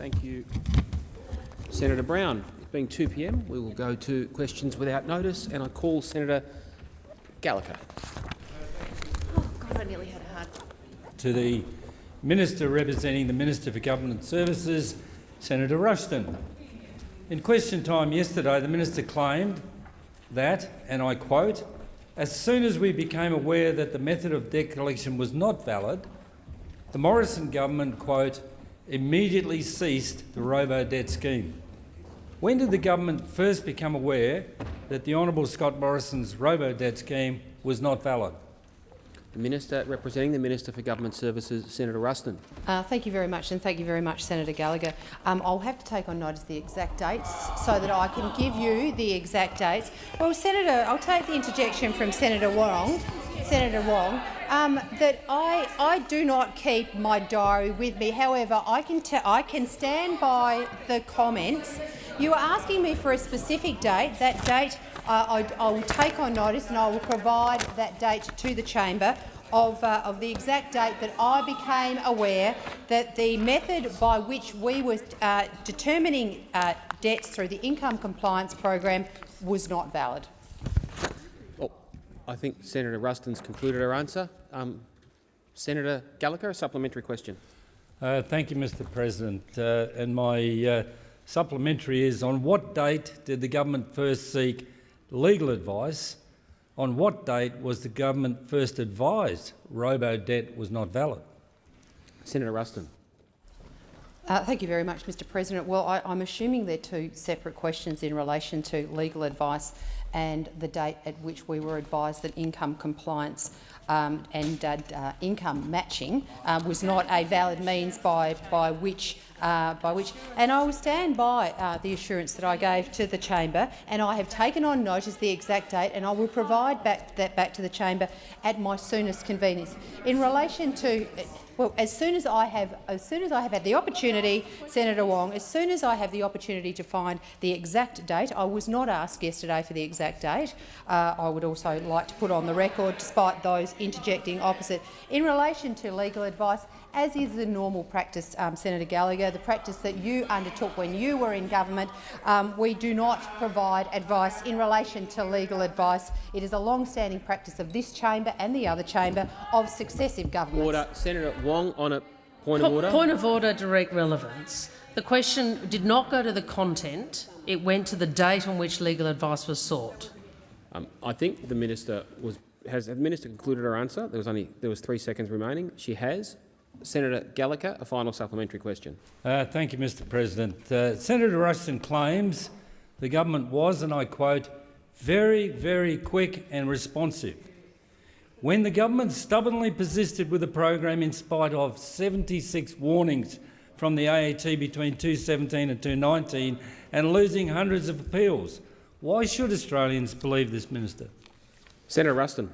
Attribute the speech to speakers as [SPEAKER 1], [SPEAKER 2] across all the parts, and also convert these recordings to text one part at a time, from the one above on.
[SPEAKER 1] Thank you, Senator Brown. It being 2 p.m., we will go to questions without notice, and I call Senator Gallagher.
[SPEAKER 2] Oh, God, I nearly had a heart.
[SPEAKER 3] To the Minister representing the Minister for Government Services, Senator Ruston. In question time yesterday, the Minister claimed that, and I quote, as soon as we became aware that the method of debt collection was not valid, the Morrison government, quote, immediately ceased the robo-debt scheme. When did the government first become aware that the Honourable Scott Morrison's robo-debt scheme was not valid?
[SPEAKER 1] The Minister representing the Minister for Government Services, Senator Ruston.
[SPEAKER 2] Uh, thank you very much, and thank you very much, Senator Gallagher. Um, I'll have to take on notice the exact dates so that I can give you the exact dates. Well, Senator, I'll take the interjection from Senator Wong, Senator Wong, um, that I, I do not keep my diary with me. However, I can, I can stand by the comments. You are asking me for a specific date. That date uh, I, I, will take on notice and I will provide that date to the chamber of, uh, of, the exact date that I became aware that the method by which we were uh, determining uh, debts through the income compliance program was not valid.
[SPEAKER 1] Well, I think Senator Ruston's concluded her answer. Um, Senator Gallagher, a supplementary question.
[SPEAKER 3] Uh, thank you, Mr President. Uh, and my supplementary is, on what date did the government first seek legal advice on what date was the government first advised robo-debt was not valid?
[SPEAKER 1] Senator Ruston.
[SPEAKER 2] Uh, thank you very much, Mr President. Well, I, am assuming they're two separate questions in relation to legal advice and the date at which we were advised that income compliance um, and uh, uh, income matching uh, was not a valid means by, by which uh, by which, and I will stand by uh, the assurance that I gave to the chamber, and I have taken on notice the exact date, and I will provide back, that back to the chamber at my soonest convenience. In relation to well, as soon as I have, as soon as I have had the opportunity, Senator Wong, as soon as I have the opportunity to find the exact date, I was not asked yesterday for the exact date. Uh, I would also like to put on the record, despite those interjecting opposite, in relation to legal advice as is the normal practice, um, Senator Gallagher, the practice that you undertook when you were in government. Um, we do not provide advice in relation to legal advice. It is a long-standing practice of this chamber and the other chamber of successive governments.
[SPEAKER 1] Order. Senator Wong on a point of order.
[SPEAKER 4] Point of order, direct relevance. The question did not go to the content. It went to the date on which legal advice was sought.
[SPEAKER 1] Um, I think the minister was has the minister concluded her answer. There was only there was three seconds remaining. She has. Senator Gallagher, a final supplementary question.
[SPEAKER 3] Uh, thank you, Mr President. Uh, Senator Ruston claims the government was, and I quote, very, very quick and responsive. When the government stubbornly persisted with the program in spite of 76 warnings from the AAT between 2017 and 2019 and losing hundreds of appeals, why should Australians believe this minister?
[SPEAKER 1] Senator Ruston.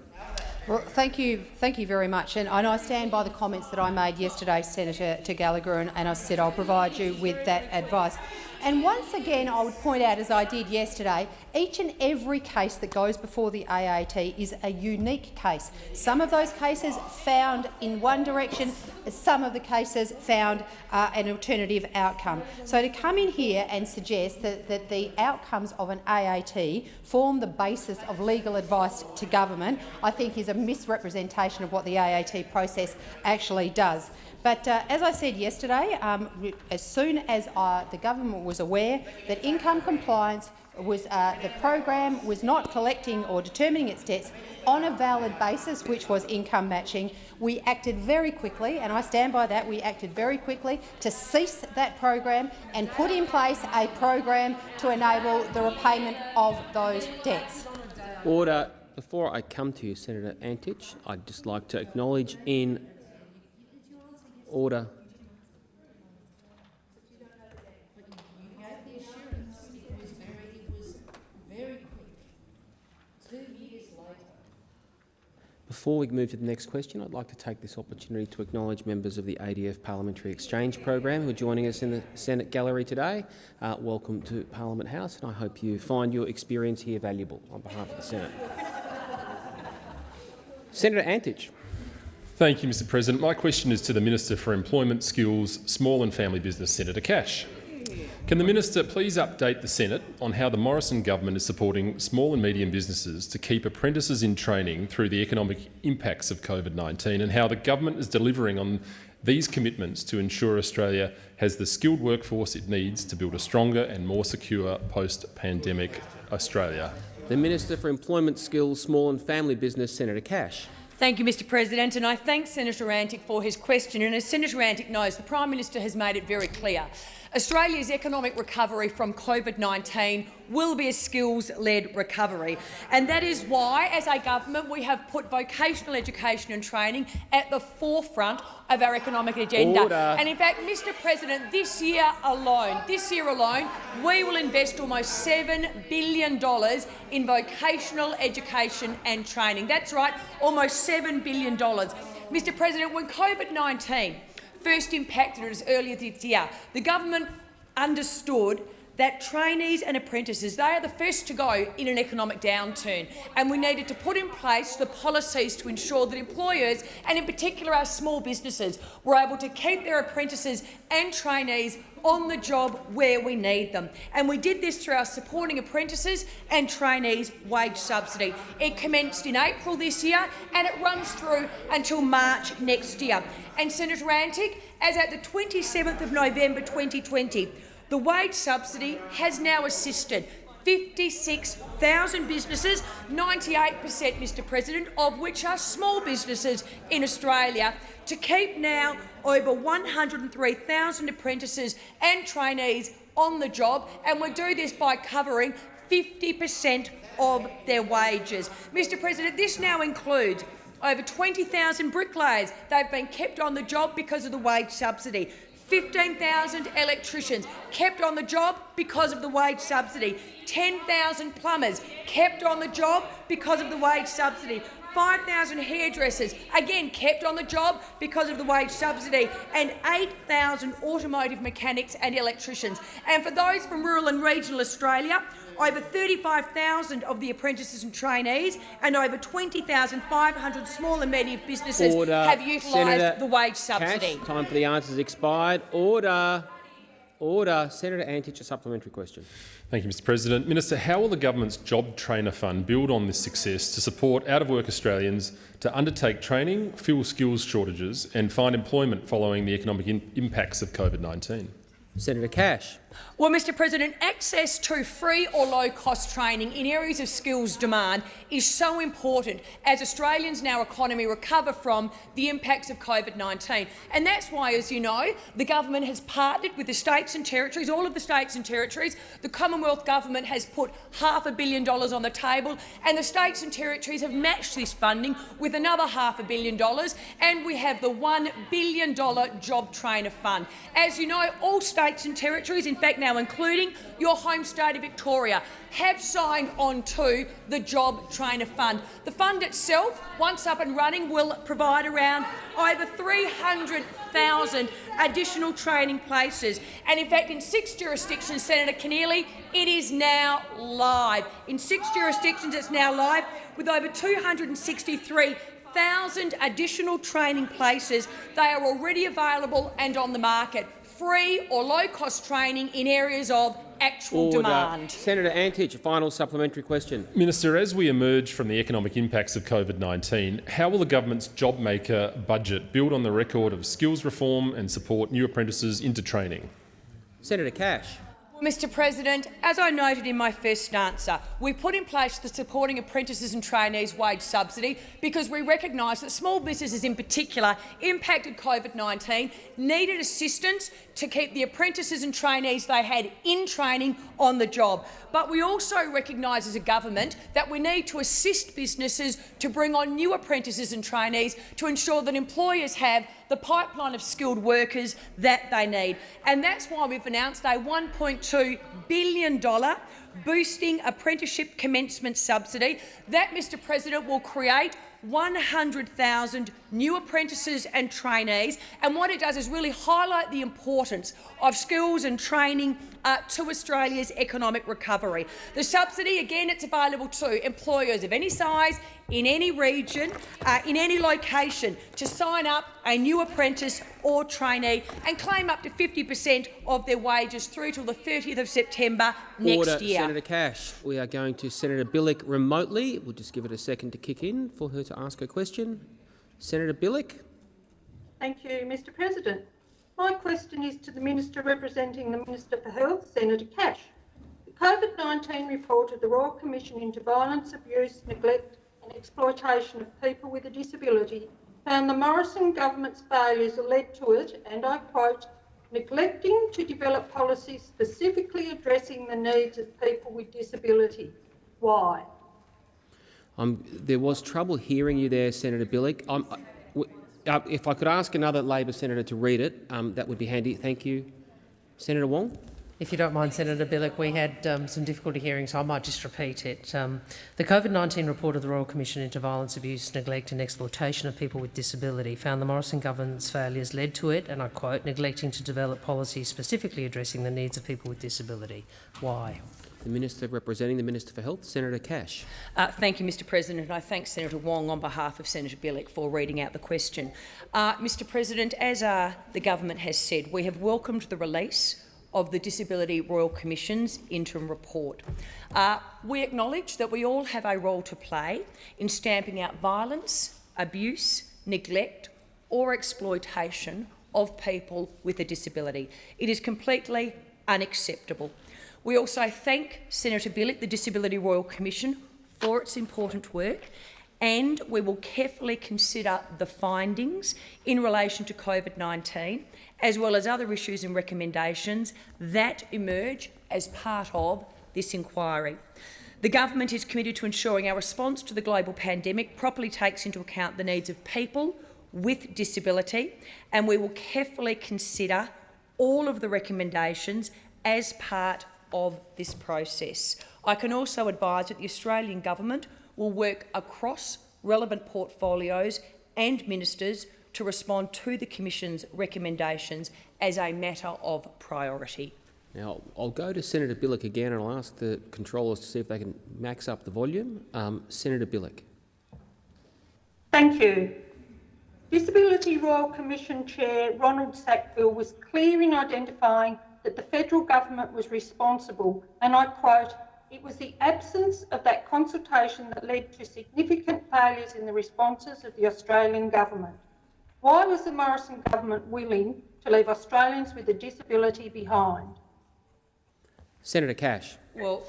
[SPEAKER 2] Well, thank you, thank you very much, and, and, I stand by the comments that I made yesterday, Senator to Gallagher, and, and I said I'll provide you with that advice. And once again, I would point out, as I did yesterday, each and every case that goes before the AAT is a unique case. Some of those cases found in one direction, some of the cases found uh, an alternative outcome. So to come in here and suggest that, that the outcomes of an AAT form the basis of legal advice to government, I think is a misrepresentation of what the AAT process actually does. But uh, as I said yesterday, um, as soon as uh, the government was aware that income compliance was uh, the program was not collecting or determining its debts on a valid basis, which was income matching, we acted very quickly, and I stand by that, we acted very quickly to cease that program and put in place a program to enable the repayment of those debts.
[SPEAKER 1] Order. Before I come to you, Senator Antic, I'd just like to acknowledge in Order. Before we move to the next question, I'd like to take this opportunity to acknowledge members of the ADF Parliamentary Exchange Program who are joining us in the Senate gallery today. Uh, welcome to Parliament House, and I hope you find your experience here valuable on behalf of the Senate. Senator Antic.
[SPEAKER 5] Thank you, Mr President. My question is to the Minister for Employment, Skills, Small and Family Business, Senator Cash. Can the minister please update the Senate on how the Morrison government is supporting small and medium businesses to keep apprentices in training through the economic impacts of COVID-19 and how the government is delivering on these commitments to ensure Australia has the skilled workforce it needs to build a stronger and more secure post-pandemic Australia?
[SPEAKER 1] The Minister for Employment, Skills, Small and Family Business, Senator Cash.
[SPEAKER 6] Thank you, Mr President, and I thank Senator Antic for his question. And as Senator Antic knows, the Prime Minister has made it very clear Australia's economic recovery from COVID-19 will be a skills-led recovery. And that is why, as a government, we have put vocational education and training at the forefront of our economic agenda.
[SPEAKER 1] Order.
[SPEAKER 6] And in fact, Mr President, this year alone, this year alone, we will invest almost $7 billion in vocational education and training. That's right, almost $7 billion. Mr President, when COVID-19 first impacted us earlier this year, the government understood that trainees and apprentices, they are the first to go in an economic downturn, and we needed to put in place the policies to ensure that employers, and in particular our small businesses, were able to keep their apprentices and trainees on the job where we need them. And we did this through our Supporting Apprentices and Trainees Wage Subsidy. It commenced in April this year and it runs through until March next year. And Senator Antic, as at the 27th of November 2020, the wage subsidy has now assisted 56,000 businesses, 98 per cent, Mr President, of which are small businesses in Australia, to keep now over 103,000 apprentices and trainees on the job, and we do this by covering 50 per cent of their wages. Mr President, this now includes over 20,000 bricklayers. They've been kept on the job because of the wage subsidy. 15,000 electricians kept on the job because of the wage subsidy. 10,000 plumbers kept on the job because of the wage subsidy. 5,000 hairdressers, again kept on the job because of the wage subsidy, and 8,000 automotive mechanics and electricians. And for those from rural and regional Australia, over 35,000 of the apprentices and trainees and over 20,500 small and medium businesses
[SPEAKER 1] Order.
[SPEAKER 6] have utilised the wage subsidy.
[SPEAKER 1] Cash, time for the answers expired. Order. Order. Senator Antic, a supplementary question.
[SPEAKER 5] Thank you, Mr President. Minister, how will the government's Job Trainer Fund build on this success to support out-of-work Australians to undertake training, fill skills shortages and find employment following the economic impacts of COVID-19?
[SPEAKER 1] Senator Cash.
[SPEAKER 6] Well, Mr President, access to free or low-cost training in areas of skills demand is so important as Australians and our economy recover from the impacts of COVID-19. And that's why, as you know, the government has partnered with the states and territories, all of the states and territories. The Commonwealth Government has put half a billion dollars on the table, and the states and territories have matched this funding with another half a billion dollars, and we have the $1 billion Job Trainer Fund. As you know, all states and territories, in fact, now including your home state of Victoria, have signed on to the Job Trainer Fund. The fund itself, once up and running, will provide around over 300,000 additional training places. And in fact, in six jurisdictions, Senator Keneally, it is now live. In six jurisdictions, it's now live with over 263 1,000 additional training places. They are already available and on the market free or low-cost training in areas of actual
[SPEAKER 1] Order.
[SPEAKER 6] demand.
[SPEAKER 1] Senator Antic, a final supplementary question.
[SPEAKER 5] Minister, as we emerge from the economic impacts of COVID-19, how will the government's JobMaker budget build on the record of skills reform and support new apprentices into training?
[SPEAKER 1] Senator Cash.
[SPEAKER 6] Mr President, as I noted in my first answer, we put in place the Supporting Apprentices and Trainees Wage Subsidy because we recognise that small businesses in particular impacted COVID-19 needed assistance to keep the apprentices and trainees they had in training on the job. But we also recognise as a government that we need to assist businesses to bring on new apprentices and trainees to ensure that employers have the pipeline of skilled workers that they need. And that's why we've announced a $1.2 billion boosting apprenticeship commencement subsidy. That, Mr President, will create 100,000 new apprentices and trainees. And what it does is really highlight the importance of skills and training uh, to Australia's economic recovery. The subsidy, again, it's available to employers of any size, in any region, uh, in any location, to sign up a new apprentice or trainee and claim up to 50 per cent of their wages through till the 30th of September next
[SPEAKER 1] Order,
[SPEAKER 6] year.
[SPEAKER 1] Senator Cash. We are going to Senator Bilyk remotely. We'll just give it a second to kick in for her to ask her question. Senator Bilyk.
[SPEAKER 7] Thank you, Mr President. My question is to the Minister representing the Minister for Health, Senator Cash. The COVID-19 report of the Royal Commission into Violence, Abuse, Neglect and Exploitation of People with a Disability found the Morrison government's failures led to it, and I quote, neglecting to develop policies specifically addressing the needs of people with disability. Why?
[SPEAKER 1] There was trouble hearing you there, Senator Bilyk. Uh, if I could ask another Labor senator to read it, um, that would be handy. Thank you. Senator Wong.
[SPEAKER 4] If you don't mind, Senator Bilyk, we had um, some difficulty hearing, so I might just repeat it. Um, the COVID-19 report of the Royal Commission into Violence, Abuse, Neglect and Exploitation of People with Disability found the Morrison government's failures led to it, and I quote, neglecting to develop policies specifically addressing the needs of people with disability. Why?
[SPEAKER 1] The Minister representing the Minister for Health, Senator Cash.
[SPEAKER 6] Uh, thank you, Mr President, I thank Senator Wong on behalf of Senator Bilyk for reading out the question. Uh, Mr President, as uh, the government has said, we have welcomed the release of the Disability Royal Commission's interim report. Uh, we acknowledge that we all have a role to play in stamping out violence, abuse, neglect or exploitation of people with a disability. It is completely unacceptable. We also thank Senator Bilyk, the Disability Royal Commission, for its important work and we will carefully consider the findings in relation to COVID-19 as well as other issues and recommendations that emerge as part of this inquiry. The government is committed to ensuring our response to the global pandemic properly takes into account the needs of people with disability and we will carefully consider all of the recommendations as part of this process. I can also advise that the Australian government will work across relevant portfolios and ministers to respond to the Commission's recommendations as a matter of priority.
[SPEAKER 1] Now, I'll go to Senator Bilyk again and I'll ask the controllers to see if they can max up the volume. Um, Senator Bilyk.
[SPEAKER 7] Thank you. Disability Royal Commission Chair Ronald Sackville was clear in identifying that the federal government was responsible, and I quote, it was the absence of that consultation that led to significant failures in the responses of the Australian government. Why was the Morrison government willing to leave Australians with a disability behind?
[SPEAKER 1] Senator Cash.
[SPEAKER 6] Well,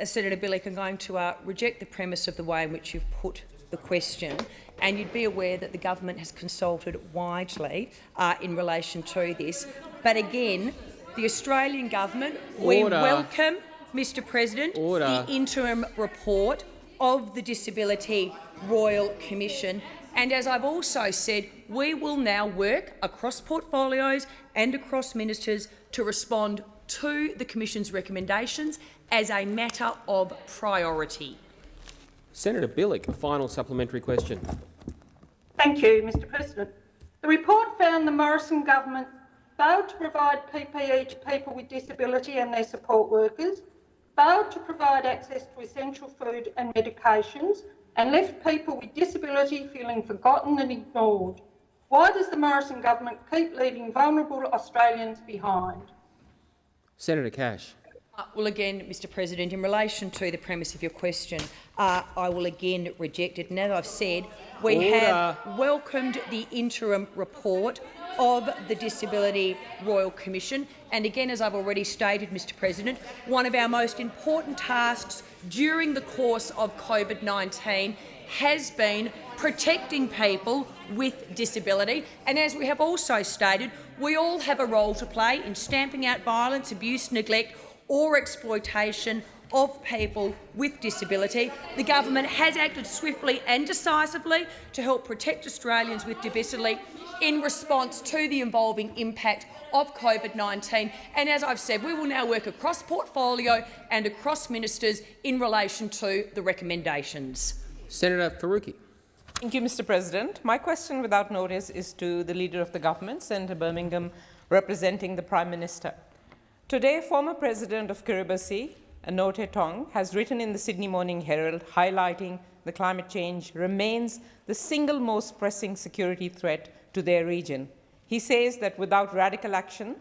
[SPEAKER 6] as Senator Bilyk, I'm going to uh, reject the premise of the way in which you've put the question, and you'd be aware that the government has consulted widely uh, in relation to this. But again, the Australian government,
[SPEAKER 1] Order.
[SPEAKER 6] we welcome, Mr President,
[SPEAKER 1] Order.
[SPEAKER 6] the interim report of the Disability Royal Commission. And as I've also said, we will now work across portfolios and across ministers to respond to the Commission's recommendations as a matter of priority.
[SPEAKER 1] Senator Bilyk, a final supplementary question.
[SPEAKER 7] Thank you, Mr President. The report found the Morrison government failed to provide PPE to people with disability and their support workers, failed to provide access to essential food and medications, and left people with disability feeling forgotten and ignored. Why does the Morrison government keep leaving vulnerable Australians behind?
[SPEAKER 1] Senator Cash.
[SPEAKER 6] Uh, well, again, Mr President, in relation to the premise of your question, uh, I will again reject it. And as I've said, we
[SPEAKER 1] Order.
[SPEAKER 6] have welcomed the interim report of the Disability Royal Commission. And again, as I've already stated, Mr President, one of our most important tasks during the course of COVID-19 has been protecting people with disability. And as we have also stated, we all have a role to play in stamping out violence, abuse, neglect or exploitation of people with disability. The government has acted swiftly and decisively to help protect Australians with disability in response to the evolving impact of COVID-19. And as I've said, we will now work across portfolio and across ministers in relation to the recommendations.
[SPEAKER 1] Senator Faruqi.
[SPEAKER 8] Thank you, Mr. President. My question without notice is to the Leader of the Government, Senator Birmingham, representing the Prime Minister. Today, former President of Kiribati, Anote Tong, has written in the Sydney Morning Herald highlighting the climate change remains the single most pressing security threat to their region. He says that without radical action,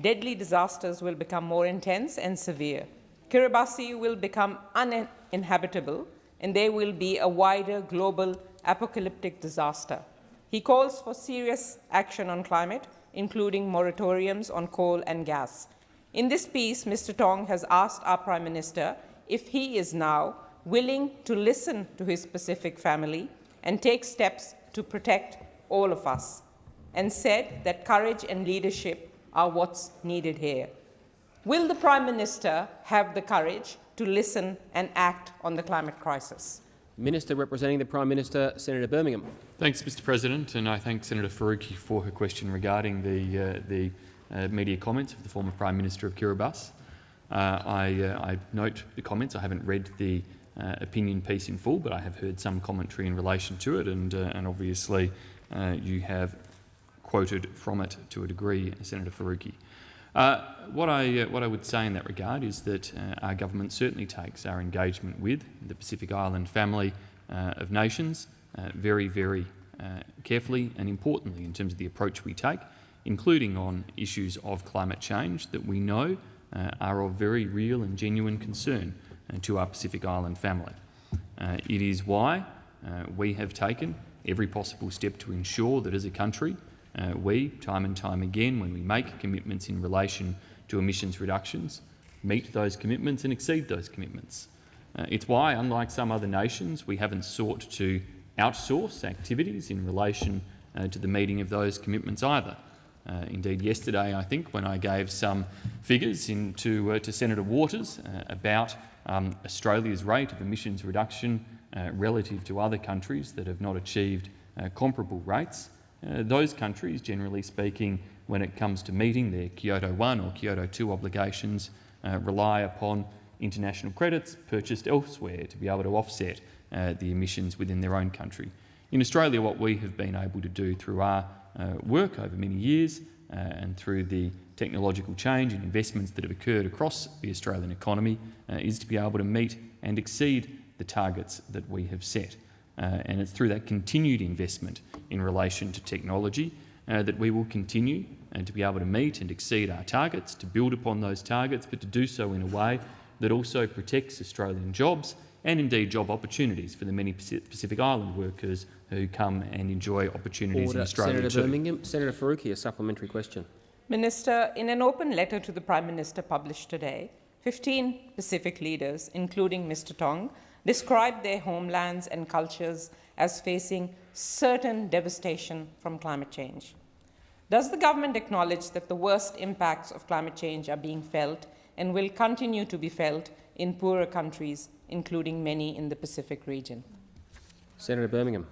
[SPEAKER 8] deadly disasters will become more intense and severe. Kiribati will become uninhabitable and there will be a wider global apocalyptic disaster. He calls for serious action on climate, including moratoriums on coal and gas. In this piece, Mr. Tong has asked our Prime Minister if he is now willing to listen to his Pacific family and take steps to protect all of us, and said that courage and leadership are what's needed here. Will the Prime Minister have the courage to listen and act on the climate crisis?
[SPEAKER 1] Minister representing the Prime Minister, Senator Birmingham.
[SPEAKER 9] Thanks, Mr President, and I thank Senator Faruqi for her question regarding the, uh, the uh, media comments of the former Prime Minister of Kiribati. Uh, I, uh, I, note the comments. I haven't read the uh, opinion piece in full, but I have heard some commentary in relation to it, and, uh, and obviously you have quoted from it to a degree, Senator Faruqi. Uh, what, I, uh, what I would say in that regard is that uh, our government certainly takes our engagement with the Pacific Island family uh, of nations uh, very, very uh, carefully and importantly in terms of the approach we take, including on issues of climate change that we know are of very real and genuine concern to our Pacific Island family. it is why we have taken every possible step to ensure that as a country uh, we, time and time again, when we make commitments in relation to emissions reductions, meet those commitments and exceed those commitments. Uh, it's why, unlike some other nations, we haven't sought to outsource activities in relation uh, to the meeting of those commitments either. Uh, indeed, yesterday, I think, when I gave some figures in to, uh, to Senator Waters uh, about um, Australia's rate of emissions reduction relative to other countries that have not achieved comparable rates, uh, those countries, generally speaking, when it comes to meeting their Kyoto 1 or Kyoto 2 obligations, uh, rely upon international credits purchased elsewhere to be able to offset uh, the emissions within their own country. In Australia, what we have been able to do through our uh, work over many years uh, and through the technological change and investments that have occurred across the Australian economy uh, is to be able to meet and exceed the targets that we have set. Uh, and it's through that continued investment in relation to technology uh, that we will continue and to be able to meet and exceed our targets, to build upon those targets, but to do so in a way that also protects Australian jobs and indeed job opportunities for the many Pacific Island workers who come and enjoy opportunities
[SPEAKER 1] Order.
[SPEAKER 9] in Australia
[SPEAKER 1] Senator
[SPEAKER 9] too.
[SPEAKER 1] Birmingham. Senator Faruqi, a supplementary question.
[SPEAKER 8] Minister, in an open letter to the Prime Minister published today, 15 Pacific leaders, including Mr Tong, described their homelands and cultures as facing certain devastation from climate change. Does the government acknowledge that the worst impacts of climate change are being felt and will continue to be felt in poorer countries, including many in the Pacific region?
[SPEAKER 1] Senator Birmingham.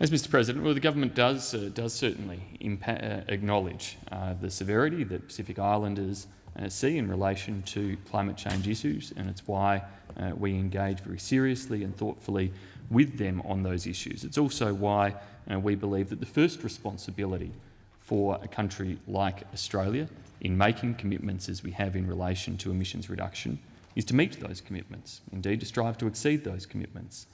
[SPEAKER 9] As Mr President, well, the government does, uh, does certainly uh, acknowledge uh, the severity that Pacific Islanders uh, see in relation to climate change issues, and it's why uh, we engage very seriously and thoughtfully with them on those issues. It's also why uh, we believe that the first responsibility for a country like Australia in making commitments as we have in relation to emissions reduction is to meet those commitments, indeed to strive to exceed those commitments,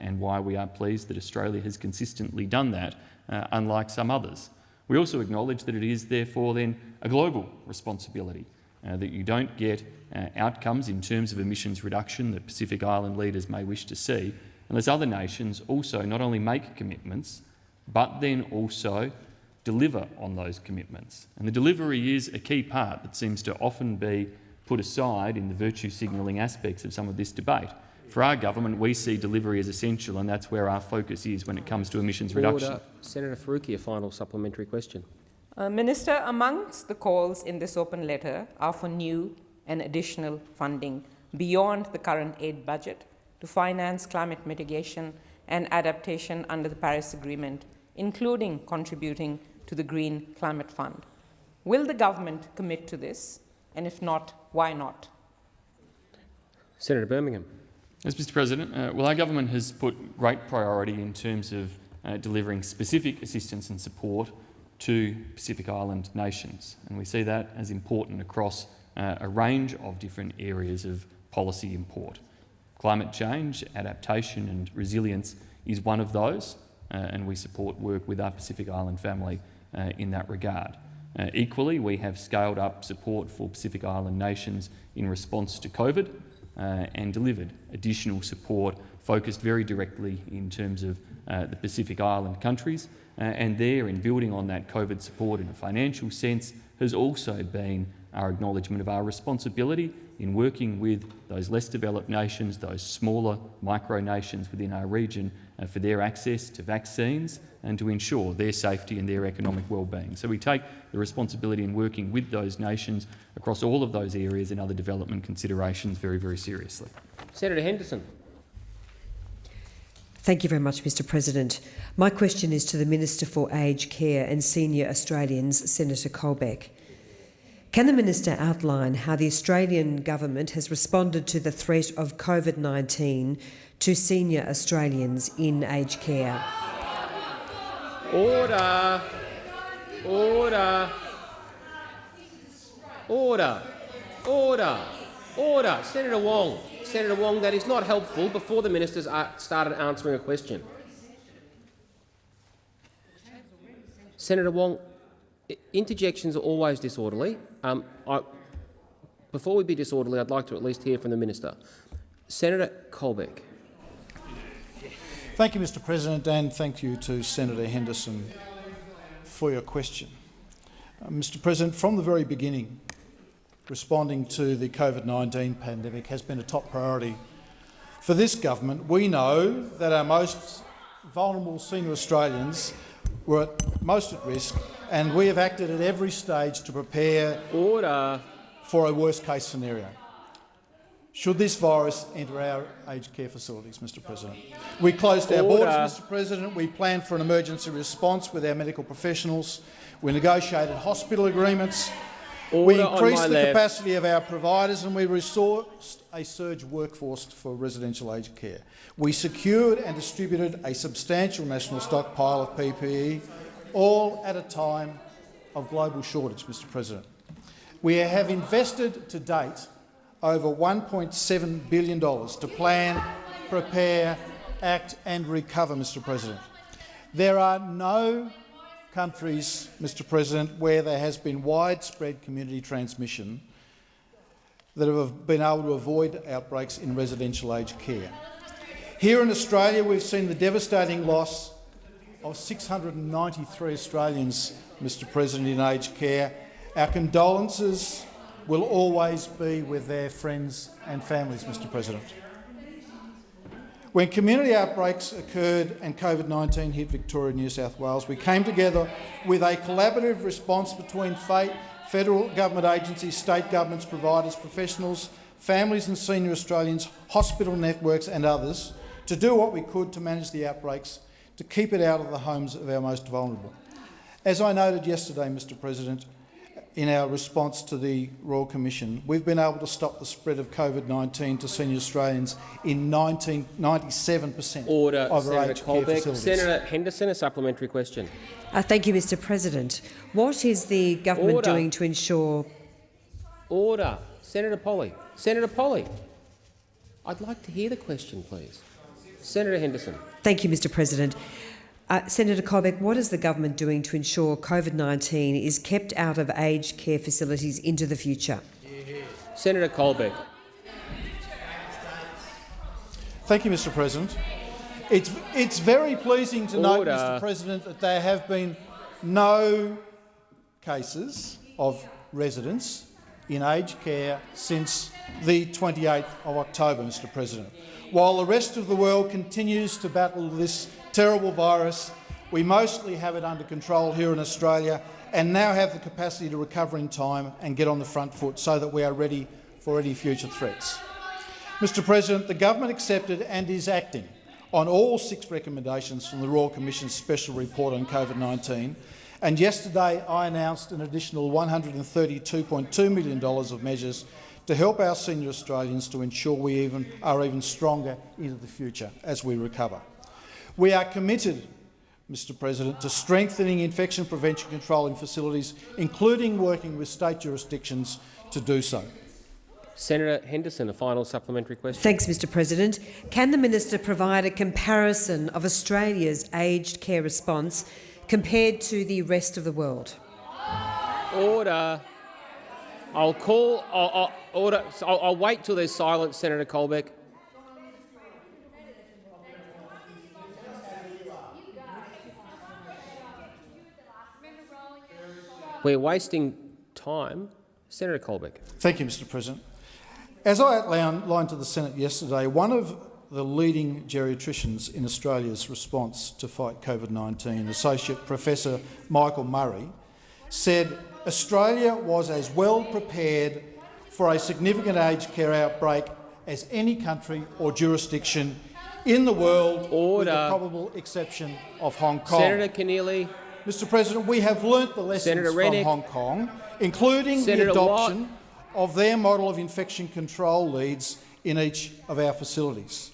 [SPEAKER 9] and why we are pleased that Australia has consistently done that, uh, unlike some others. We also acknowledge that it is therefore then a global responsibility, uh, that you don't get uh, outcomes in terms of emissions reduction that Pacific Island leaders may wish to see unless other nations also not only make commitments but then also deliver on those commitments. And the delivery is a key part that seems to often be put aside in the virtue signalling aspects of some of this debate. For our government, we see delivery as essential, and that's where our focus is when it comes to emissions
[SPEAKER 1] Order.
[SPEAKER 9] reduction.
[SPEAKER 1] Senator Faruqi, a final supplementary question.
[SPEAKER 8] Uh, Minister, amongst the calls in this open letter are for new and additional funding beyond the current aid budget to finance climate mitigation and adaptation under the Paris Agreement, including contributing to the Green Climate Fund. Will the government commit to this? And if not, why not?
[SPEAKER 1] Senator Birmingham.
[SPEAKER 9] Yes, Mr President. Uh, well, our government has put great priority in terms of uh, delivering specific assistance and support to Pacific Island nations, and we see that as important across uh, a range of different areas of policy import. Climate change, adaptation and resilience is one of those, uh, and we support work with our Pacific Island family uh, in that regard. Uh, equally, we have scaled up support for Pacific Island nations in response to COVID uh, and delivered additional support focused very directly in terms of uh, the Pacific Island countries. Uh, and there, in building on that COVID support in a financial sense, has also been our acknowledgement of our responsibility in working with those less developed nations, those smaller micronations within our region, uh, for their access to vaccines and to ensure their safety and their economic well-being. So we take the responsibility in working with those nations across all of those areas and other development considerations very, very seriously.
[SPEAKER 1] Senator Henderson.
[SPEAKER 10] Thank you very much, Mr President. My question is to the Minister for Aged Care and Senior Australians, Senator Colbeck. Can the minister outline how the Australian government has responded to the threat of COVID-19 to senior Australians in aged care?
[SPEAKER 1] Order. Order. Order. Order. Order. Senator Wong. Senator Wong, that is not helpful before the ministers started answering a question. Senator Wong, interjections are always disorderly. Um, I, before we be disorderly, I'd like to at least hear from the minister. Senator Colbeck.
[SPEAKER 11] Thank you, Mr President, and thank you to Senator Henderson for your question. Uh, Mr President, from the very beginning, responding to the COVID-19 pandemic has been a top priority for this government. We know that our most vulnerable senior Australians were at, most at risk, and we have acted at every stage to prepare
[SPEAKER 1] Order.
[SPEAKER 11] for a worst-case scenario. Should this virus enter our aged care facilities, Mr President? We closed our
[SPEAKER 1] Order.
[SPEAKER 11] borders, Mr President. We planned for an emergency response with our medical professionals. We negotiated hospital agreements. We
[SPEAKER 1] Order on
[SPEAKER 11] increased the
[SPEAKER 1] left.
[SPEAKER 11] capacity of our providers and we resourced a surge workforce for residential aged care. We secured and distributed a substantial national stockpile of PPE, all at a time of global shortage, Mr President. We have invested to date over $1.7 billion to plan, prepare, act and recover, Mr President. There are no countries, Mr President, where there has been widespread community transmission that have been able to avoid outbreaks in residential aged care. Here in Australia, we've seen the devastating loss of 693 Australians, Mr President, in aged care. Our condolences will always be with their friends and families, Mr President. When community outbreaks occurred and COVID-19 hit Victoria and New South Wales, we came together with a collaborative response between fa- federal government agencies, state governments, providers, professionals, families and senior Australians, hospital networks and others to do what we could to manage the outbreaks, to keep it out of the homes of our most vulnerable. As I noted yesterday, Mr President, in our response to the Royal Commission, we've been able to stop the spread of COVID-19 to senior Australians in 19, 97 per cent
[SPEAKER 1] Order,
[SPEAKER 11] of our
[SPEAKER 1] Senator
[SPEAKER 11] aged care facilities.
[SPEAKER 1] Senator Henderson, a supplementary question.
[SPEAKER 10] Uh, thank you, Mr President. What is the government
[SPEAKER 1] Order.
[SPEAKER 10] doing to ensure
[SPEAKER 1] Order. Senator Polly. Senator Polly. I'd like to hear the question, please. Senator Henderson.
[SPEAKER 10] Thank you, Mr President. Uh, Senator Colbeck, what is the government doing to ensure COVID-19 is kept out of aged care facilities into the future?
[SPEAKER 1] Senator Colbeck.
[SPEAKER 11] Thank you, Mr President. It's, it's very pleasing to note, Mr President, that there have been no cases of residents in aged care since the 28th of October, Mr President. While the rest of the world continues to battle this terrible virus, we mostly have it under control here in Australia and now have the capacity to recover in time and get on the front foot so that we are ready for any future threats. Mr President, the government accepted and is acting on all six recommendations from the Royal Commission's special report on COVID-19, and yesterday I announced an additional $132.2 million of measures to help our senior Australians to ensure we even, are even stronger into the future as we recover. We are committed, Mr President, to strengthening infection prevention control in facilities, including working with state jurisdictions to do so.
[SPEAKER 1] Senator Henderson, a final supplementary question.
[SPEAKER 10] Thanks, Mr President. Can the minister provide a comparison of Australia's aged care response compared to the rest of the world?
[SPEAKER 1] Order. I'll call. I'll, I'll order. I'll, I'll wait till there's silence, Senator Colbeck. We're wasting time. Senator Colbeck.
[SPEAKER 11] Thank you, Mr President. As I outlined to the Senate yesterday, one of the leading geriatricians in Australia's response to fight COVID-19, Associate Professor Michael Murray, said Australia was as well prepared for a significant aged care outbreak as any country or jurisdiction in the world,
[SPEAKER 1] Order.
[SPEAKER 11] with the probable exception of Hong Kong.
[SPEAKER 1] Senator Keneally.
[SPEAKER 11] Mr President, we have learnt the lessons
[SPEAKER 1] Senator
[SPEAKER 11] from. Hong Kong, including
[SPEAKER 1] Senator
[SPEAKER 11] the
[SPEAKER 1] Watt.
[SPEAKER 11] adoption of their model of infection control leads in each of our facilities.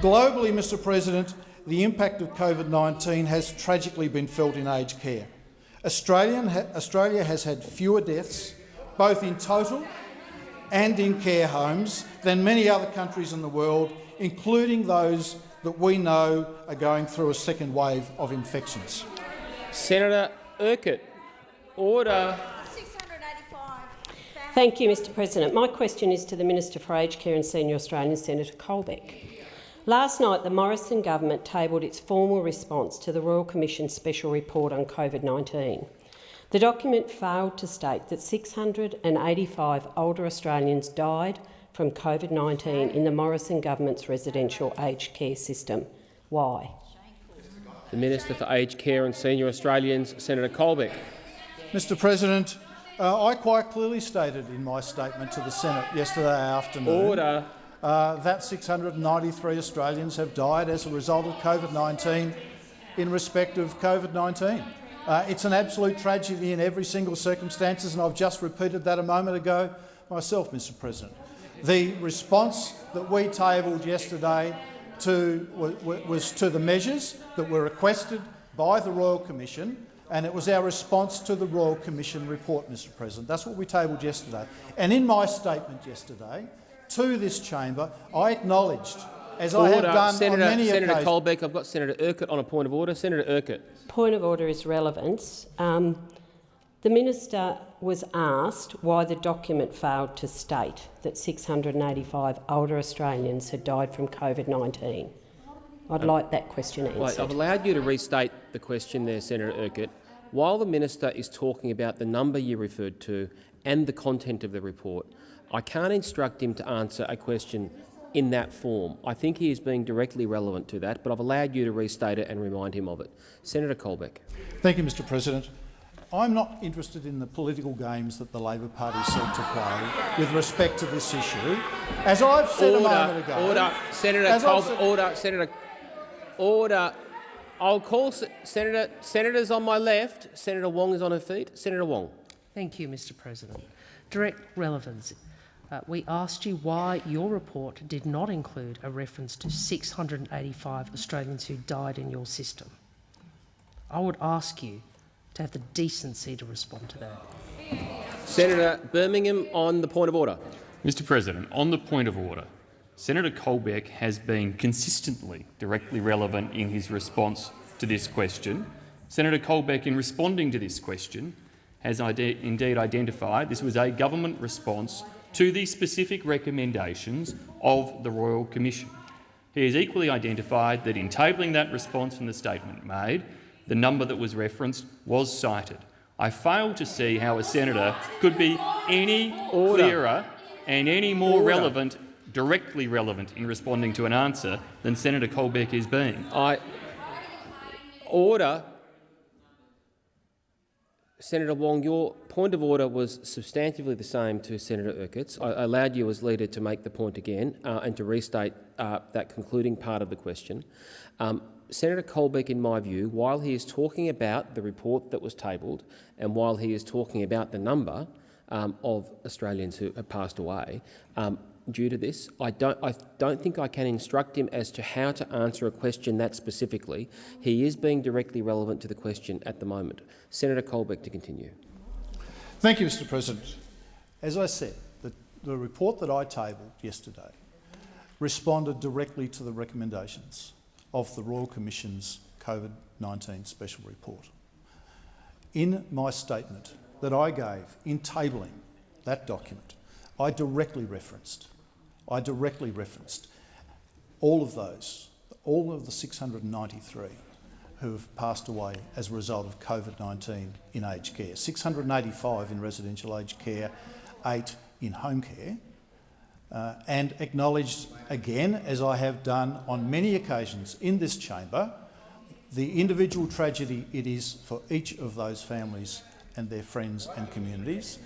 [SPEAKER 11] Globally, Mr President, the impact of COVID-19 has tragically been felt in aged care. Australian ha Australia has had fewer deaths, both in total and in care homes, than many other countries in the world, including those that we know are going through a second wave of infections.
[SPEAKER 1] Senator Urquhart. Order.
[SPEAKER 12] Thank you, Mr President. My question is to the Minister for Aged Care and Senior Australians, Senator Colbeck. Last night, the Morrison government tabled its formal response to the Royal Commission's special report on COVID-19. The document failed to state that 685 older Australians died from COVID-19 in the Morrison government's residential aged care system. Why?
[SPEAKER 1] The Minister for Aged Care and Senior Australians, Senator Colbeck.
[SPEAKER 11] Mr President, uh, I quite clearly stated in my statement to the Senate yesterday afternoon
[SPEAKER 1] Order.
[SPEAKER 11] Uh, that 693 Australians have died as a result of COVID-19 in respect of COVID-19. Uh, it's an absolute tragedy in every single circumstance, and I've just repeated that a moment ago myself, Mr President. The response that we tabled yesterday to, was to the measures that were requested by the Royal Commission, and it was our response to the Royal Commission report, Mr President. That's what we tabled yesterday. And in my statement yesterday to this chamber, I acknowledged, as I have done
[SPEAKER 1] Senator,
[SPEAKER 11] on many
[SPEAKER 1] Senator
[SPEAKER 11] occasions—
[SPEAKER 1] Colbeck, I've got Senator Urquhart on a point of order. Senator Urquhart.
[SPEAKER 12] Point of order is relevance. Um, the minister was asked why the document failed to state that 685 older Australians had died from COVID-19. I'd
[SPEAKER 1] Um,
[SPEAKER 12] like that question answered.
[SPEAKER 1] Wait, I've allowed you to restate the question there, Senator Urquhart. While the minister is talking about the number you referred to and the content of the report, I can't instruct him to answer a question in that form. I think he is being directly relevant to that, but I've allowed you to restate it and remind him of it. Senator Colbeck.
[SPEAKER 11] Thank you, Mr President. I'm not interested in the political games that the Labor Party seek to play with respect to this issue. As I've said
[SPEAKER 1] order,
[SPEAKER 11] a moment ago—
[SPEAKER 1] Order. Senator
[SPEAKER 11] as I've
[SPEAKER 1] Colbeck.
[SPEAKER 11] said-
[SPEAKER 1] Order. Senator. Order. I'll call Se Senator. Senators on my left. Senator Wong is on her feet. Senator Wong.
[SPEAKER 4] Thank you, Mr President. Direct relevance. Uh, we asked you why your report did not include a reference to 685 Australians who died in your system. I would ask you to have the decency to respond to that.
[SPEAKER 1] Senator Birmingham on the point of order.
[SPEAKER 9] Mr President, on the point of order, Senator Colbeck has been consistently directly relevant in his response to this question. Senator Colbeck, in responding to this question, has ide indeed identified this was a government response to the specific recommendations of the Royal Commission. He has equally identified that in tabling that response from the statement made, the number that was referenced was cited. I fail to see how a senator could be any
[SPEAKER 1] Order.
[SPEAKER 9] clearer and any more relevant, directly relevant in responding to an answer than Senator Colbeck is being.
[SPEAKER 1] I order. Senator Wong, your point of order was substantively the same to Senator Urquhart's. I allowed you as leader to make the point again uh, and to restate uh, that concluding part of the question. Um, Senator Colbeck, in my view, while he is talking about the report that was tabled and while he is talking about the number, um, of Australians who have passed away um, due to this. I don't, I don't think I can instruct him as to how to answer a question that specifically. He is being directly relevant to the question at the moment. Senator Colbeck to continue.
[SPEAKER 11] Thank you, Mr President. As I said, the, the report that I tabled yesterday responded directly to the recommendations of the Royal Commission's COVID-19 Special Report. In my statement that I gave in tabling that document, I directly referenced, I directly referenced all of those, all of the 693 who have passed away as a result of COVID-19 in aged care. 685 in residential aged care, eight in home care, uh, and acknowledged again, as I have done on many occasions in this chamber, the individual tragedy it is for each of those families and their friends and communities.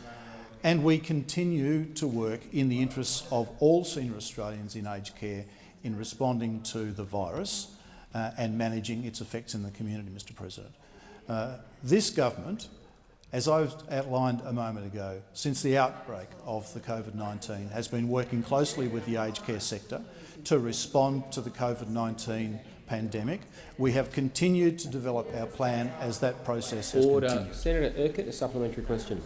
[SPEAKER 11] And we continue to work in the interests of all senior Australians in aged care in responding to the virus uh, and managing its effects in the community, Mr President. Uh, this government, as I outlined a moment ago, since the outbreak of the COVID-19 has been working closely with the aged care sector to respond to the COVID-19 pandemic. We have continued to develop our plan as that process has
[SPEAKER 1] Order.
[SPEAKER 11] continued.
[SPEAKER 1] Senator Urquhart, a supplementary question.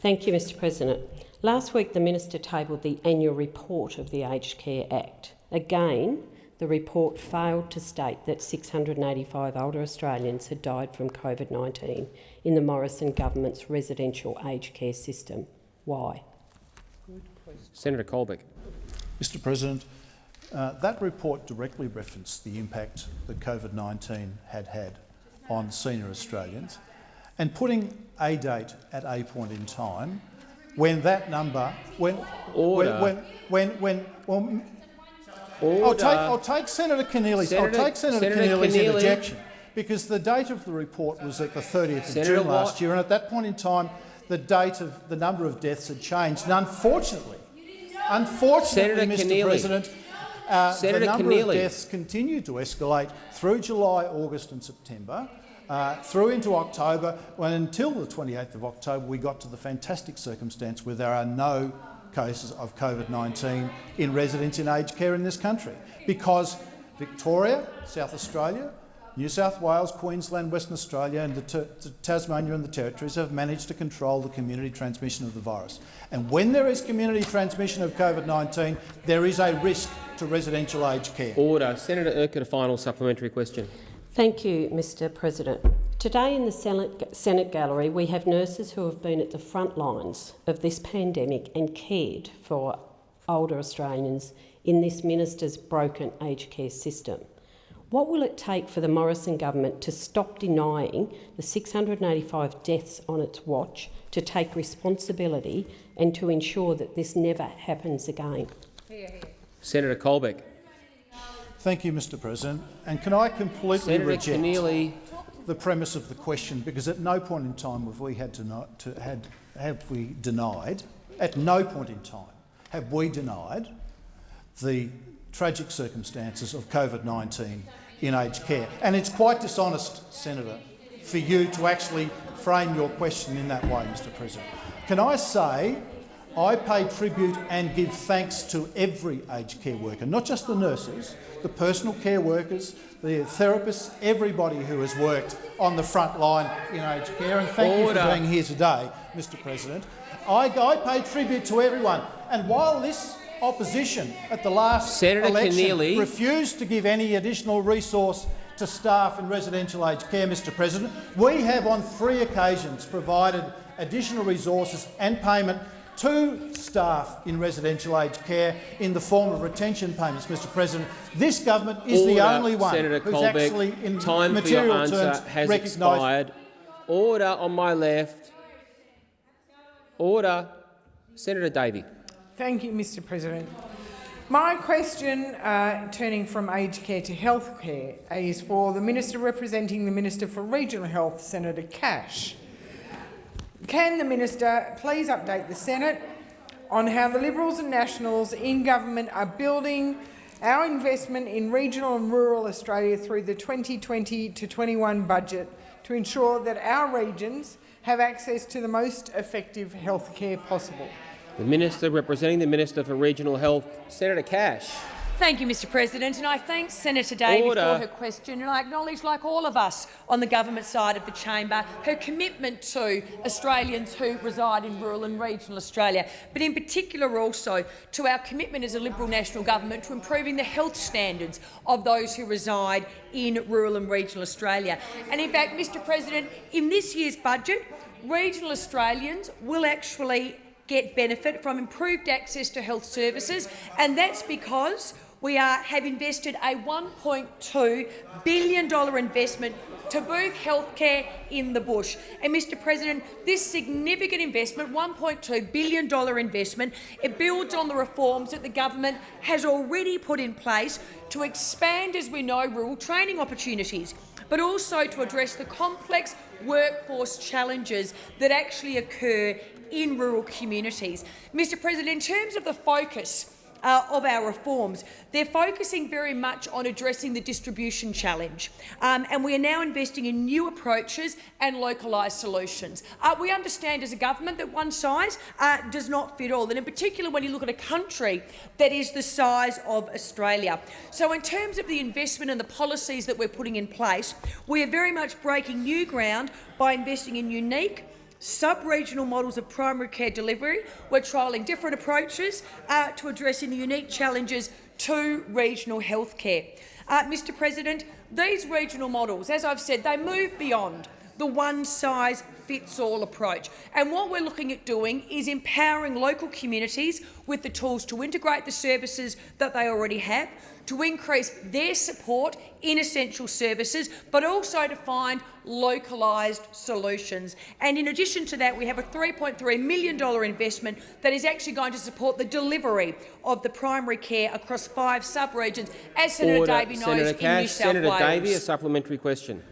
[SPEAKER 12] Thank you, Mr President. Last week the minister tabled the annual report of the Aged Care Act. Again, the report failed to state that 685 older Australians had died from COVID-19 in the Morrison government's residential aged care system. Why?
[SPEAKER 1] Senator Colbeck.
[SPEAKER 11] Mr President, uh, that report directly referenced the impact that COVID-19 had had on senior Australians and putting a date at a point in time when that number, when,
[SPEAKER 1] Order.
[SPEAKER 11] when, when, when, when
[SPEAKER 1] Order.
[SPEAKER 11] I'll take, I'll take Senator Keneally's,
[SPEAKER 1] Senator-
[SPEAKER 11] I'll take Senator,
[SPEAKER 1] Senator
[SPEAKER 11] Keneally's
[SPEAKER 1] Keneally.
[SPEAKER 11] interjection because the date of the report was at the 30th of
[SPEAKER 1] Senator
[SPEAKER 11] June last
[SPEAKER 1] Watt.
[SPEAKER 11] year, and at that point in time, the date of the number of deaths had changed. And unfortunately, unfortunately,
[SPEAKER 1] Senator
[SPEAKER 11] Mr.
[SPEAKER 1] Keneally.
[SPEAKER 11] President, uh, the number
[SPEAKER 1] Keneally.
[SPEAKER 11] of deaths continued to escalate through July, August, and September. Uh, through into October, when until the 28th of October we got to the fantastic circumstance where there are no cases of COVID-19 in residents in aged care in this country, because Victoria, South Australia, New South Wales, Queensland, Western Australia and the Tasmania and the Territories have managed to control the community transmission of the virus. And when there is community transmission of COVID-19, there is a risk to residential aged care.
[SPEAKER 1] Order. Senator Urquhart, a final supplementary question.
[SPEAKER 12] Thank you, Mr President. Today in the Senate, gallery we have nurses who have been at the front lines of this pandemic and cared for older Australians in this minister's broken aged care system. What will it take for the Morrison government to stop denying the 685 deaths on its watch, to take responsibility and to ensure that this never happens again?
[SPEAKER 1] Senator Colbeck.
[SPEAKER 11] Thank you, Mr President. And can I completely
[SPEAKER 1] Senator
[SPEAKER 11] reject
[SPEAKER 1] Keneally.
[SPEAKER 11] the premise of the question because at no point in time have we had to, not, to had, have we denied, at no point in time have we denied the tragic circumstances of COVID-19 in aged care. And it's quite dishonest, Senator, for you to actually frame your question in that way, Mr President. Can I say I pay tribute and give thanks to every aged care worker, not just the nurses, the personal care workers, the therapists, everybody who has worked on the front line in aged care. And thank you for being here today, Mr President. I, I pay tribute to everyone. And while this opposition at the last
[SPEAKER 1] Senator
[SPEAKER 11] election
[SPEAKER 1] Keneally.
[SPEAKER 11] refused to give any additional resource to staff in residential aged care, Mr President, we have on three occasions provided additional resources and payment to staff in residential aged care in the form of retention payments, Mr President. This government is the only one
[SPEAKER 1] Senator
[SPEAKER 11] who's
[SPEAKER 1] Colbeck,
[SPEAKER 11] actually, in
[SPEAKER 1] time for
[SPEAKER 11] material
[SPEAKER 1] your answer
[SPEAKER 11] terms,
[SPEAKER 1] has
[SPEAKER 11] recognised
[SPEAKER 1] expired. Order on my left. Order. Senator Davey.
[SPEAKER 13] Thank you, Mr President. My question, uh, turning from aged care to health care, is for the Minister representing the Minister for Regional Health, Senator Cash. Can the Minister please update the Senate on how the Liberals and Nationals in government are building our investment in regional and rural Australia through the 2020 to 21 budget to ensure that our regions have access to the most effective health care possible?
[SPEAKER 1] The Minister representing the Minister for Regional Health, Senator Cash.
[SPEAKER 6] Thank you, Mr President, and I thank Senator Davey
[SPEAKER 1] Order.
[SPEAKER 6] for her question, and I acknowledge, like all of us on the government side of the chamber, her commitment to Australians who reside in rural and regional Australia, but in particular also to our commitment as a Liberal National Government to improving the health standards of those who reside in rural and regional Australia. And in fact, Mr President, in this year's budget, regional Australians will actually get benefit from improved access to health services, and that's because we are, have invested a $1.2 billion investment to boost healthcare in the bush. And, Mr President, this significant investment, $1.2 billion investment, it builds on the reforms that the government has already put in place to expand, as we know, rural training opportunities, but also to address the complex workforce challenges that actually occur in rural communities. Mr President, in terms of the focus uh, of our reforms. They're focusing very much on addressing the distribution challenge, um, and we are now investing in new approaches and localised solutions. Uh, we understand as a government that one size uh, does not fit all, and in particular when you look at a country that is the size of Australia. So in terms of the investment and the policies that we're putting in place, we are very much breaking new ground by investing in unique sub-regional models of primary care delivery. We're trialling different approaches uh, to addressing the unique challenges to regional health care. Uh, Mr President, these regional models, as I've said, they move beyond the one-size-fits-all approach. And what we're looking at doing is empowering local communities with the tools to integrate the services that they already have, to increase their support in essential services, but also to find localised solutions. And in addition to that, we have a $3.3 million investment that is actually going to support the delivery of the primary care across five sub-regions, as Senator
[SPEAKER 1] Order.
[SPEAKER 6] Davey knows,
[SPEAKER 1] Senator
[SPEAKER 6] in
[SPEAKER 1] Cash.
[SPEAKER 6] New South
[SPEAKER 1] Senator
[SPEAKER 6] Wales.
[SPEAKER 1] Davey, a supplementary question.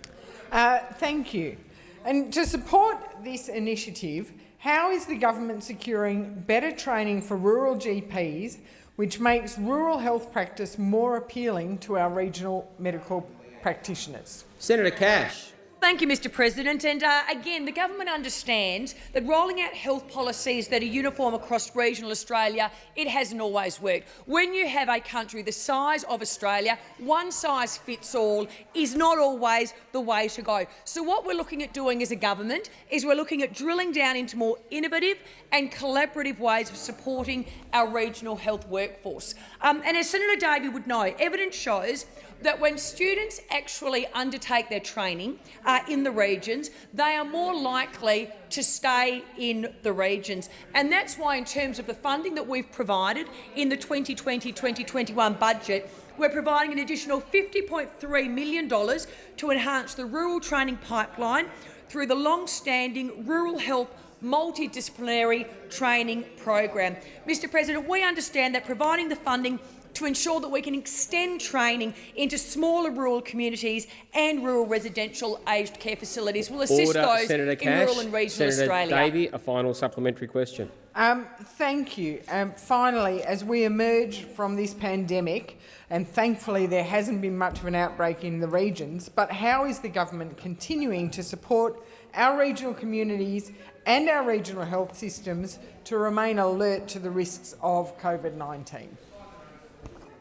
[SPEAKER 13] Uh, thank you. And to support this initiative, how is the government securing better training for rural GPs, which makes rural health practice more appealing to our regional medical practitioners?
[SPEAKER 1] Senator Cash.
[SPEAKER 6] Thank you, Mr President. And uh, again, the government understands that rolling out health policies that are uniform across regional Australia, it hasn't always worked. When you have a country the size of Australia, one size fits all is not always the way to go. So what we're looking at doing as a government is we're looking at drilling down into more innovative and collaborative ways of supporting our regional health workforce. Um, and as Senator Davey would know, evidence shows that when students actually undertake their training uh, in the regions, they are more likely to stay in the regions. And that's why, in terms of the funding that we've provided in the 2020-2021 budget, we're providing an additional $50.3 million to enhance the rural training pipeline through the long-standing Rural Health multidisciplinary training program. Mr President, we understand that providing the funding to ensure that we can extend training into smaller rural communities and rural residential aged care facilities We'll assist
[SPEAKER 1] Order.
[SPEAKER 6] those
[SPEAKER 1] Senator
[SPEAKER 6] in
[SPEAKER 1] Cash.
[SPEAKER 6] rural and regional
[SPEAKER 1] Senator
[SPEAKER 6] Australia.
[SPEAKER 1] Davey, a final supplementary question.
[SPEAKER 13] Um, thank you. Um, finally, as we emerge from this pandemic, and thankfully there hasn't been much of an outbreak in the regions, but how is the government continuing to support our regional communities and our regional health systems to remain alert to the risks of COVID-19?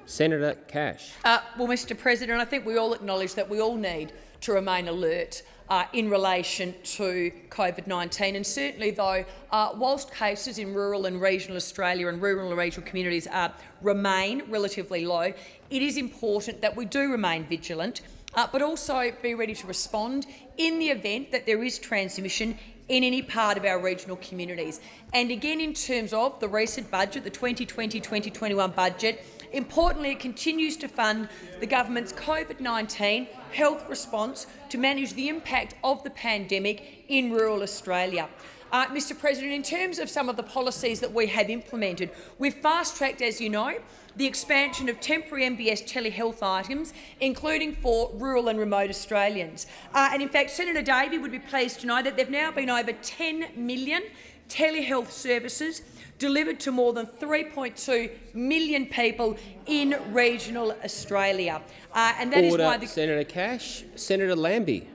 [SPEAKER 1] Senator Cash.
[SPEAKER 6] Uh, well, Mr President, I think we all acknowledge that we all need to remain alert uh, in relation to COVID-19. And certainly, though, uh, whilst cases in rural and regional Australia and rural and regional communities uh, remain relatively low, it is important that we do remain vigilant, uh, but also be ready to respond in the event that there is transmission in any part of our regional communities. And again, in terms of the recent budget, the 2020-2021 budget, Importantly, it continues to fund the government's COVID-19 health response to manage the impact of the pandemic in rural Australia. Uh, Mr President, in terms of some of the policies that we have implemented, we've fast-tracked, as you know, the expansion of temporary MBS telehealth items, including for rural and remote Australians. Uh, and in fact, Senator Davey would be pleased to know that there have now been over 10 million telehealth services delivered to more than 3.2 million people in regional Australia. Uh, and that is
[SPEAKER 1] Order.
[SPEAKER 6] why the
[SPEAKER 1] Senator Cash. Senator Lambie.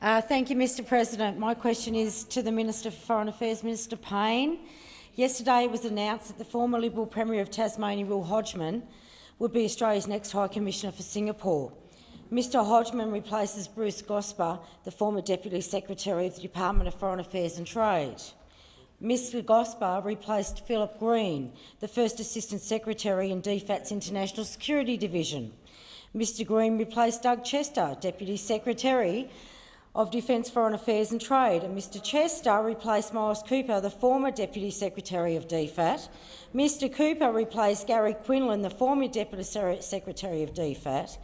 [SPEAKER 14] Uh, thank you, Mr President. My question is to the Minister for Foreign Affairs, Minister Payne. Yesterday it was announced that the former Liberal Premier of Tasmania, Will Hodgman, would be Australia's next High Commissioner for Singapore. Mr Hodgman replaces Bruce Gosper, the former Deputy Secretary of the Department of Foreign Affairs and Trade. Mr Gosper replaced Philip Green, the first Assistant Secretary in DFAT's International Security Division. Mr Green replaced Doug Chester, Deputy Secretary of Defence, Foreign Affairs and Trade, and Mr Chester replaced Miles Kupa, the former Deputy Secretary of DFAT. Mr Kupa replaced Gary Quinlan, the former Deputy Secretary of DFAT,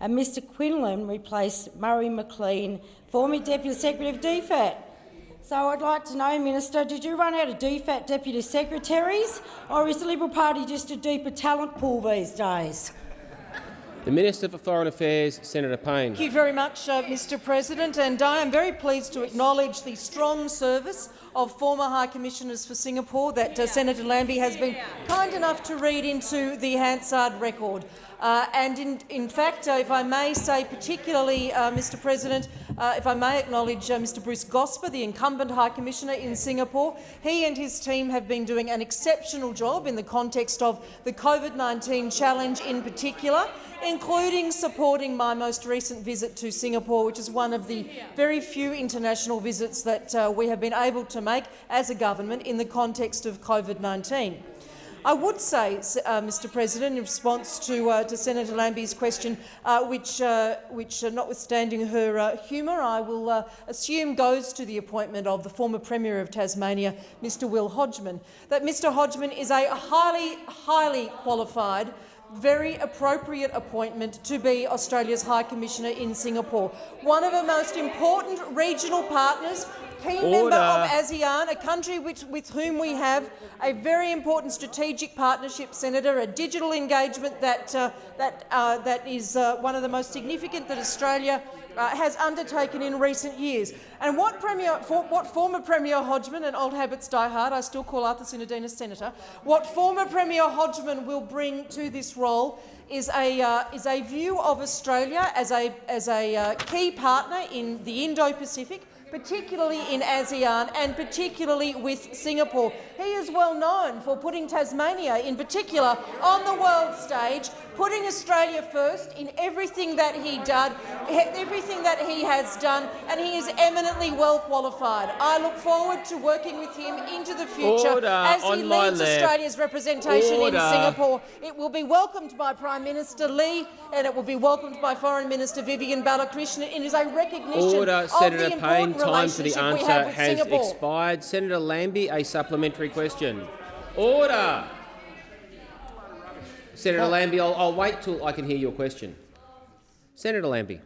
[SPEAKER 14] and Mr Quinlan replaced Murray McLean, former Deputy Secretary of DFAT. So I'd like to know, Minister, did you run out of DFAT Deputy Secretaries, or is the Liberal Party just a deeper talent pool these days?
[SPEAKER 1] The Minister for Foreign Affairs, Senator Payne.
[SPEAKER 15] Thank you very much, uh, Mr President, and I am very pleased to acknowledge the strong service of former High Commissioners for Singapore that uh, Senator Lambie has been kind enough to read into the Hansard record. Uh, and in, in fact, uh, if I may say particularly, uh, Mr President, uh, if I may acknowledge uh, Mr Bruce Gosper, the incumbent High Commissioner in Singapore, he and his team have been doing an exceptional job in the context of the COVID-19 challenge in particular, including supporting my most recent visit to Singapore, which is one of the very few international visits that uh, we have been able to make as a government in the context of COVID-19. I would say, uh, Mr President, in response to, uh, to Senator Lambie's question, uh, which, uh, which uh, notwithstanding her uh, humour, I will assume goes to the appointment of the former Premier of Tasmania, Mr Will Hodgman, that Mr Hodgman is a highly, highly qualified very appropriate appointment to be Australia's High Commissioner in Singapore, one of our most important regional partners, key
[SPEAKER 1] Order.
[SPEAKER 15] member of ASEAN, a country which, with whom we have a very important strategic partnership, Senator, a digital engagement that, uh, that, uh, that is uh, one of the most significant that Australia uh, has undertaken in recent years. And what, Premier, for, what former Premier Hodgman, and old habits die hard, I still call Arthur Sinodinos Senator, what former Premier Hodgman will bring to this role is a, uh, is a view of Australia as a, as a uh, key partner in the Indo-Pacific, particularly in ASEAN and particularly with Singapore. He is well known for putting Tasmania, in particular, on the world stage, putting Australia first in everything that he did, everything that he has done, and he is eminently well qualified. I look forward to working with him into the future
[SPEAKER 1] Order
[SPEAKER 15] as he leads. Australia's representation
[SPEAKER 1] Order.
[SPEAKER 15] in Singapore. It will be welcomed by Prime Minister Lee, and it will be welcomed by Foreign Minister Vivian Balakrishnan. It is a recognition
[SPEAKER 1] Order,
[SPEAKER 15] of
[SPEAKER 1] Senator
[SPEAKER 15] the
[SPEAKER 1] Payne.
[SPEAKER 15] important
[SPEAKER 1] Time for the answer has
[SPEAKER 15] Singapore.
[SPEAKER 1] expired. Senator Lambie, a supplementary question. Order. Senator Lambie, I'll, I'll wait till I can hear your question. Senator Lambie.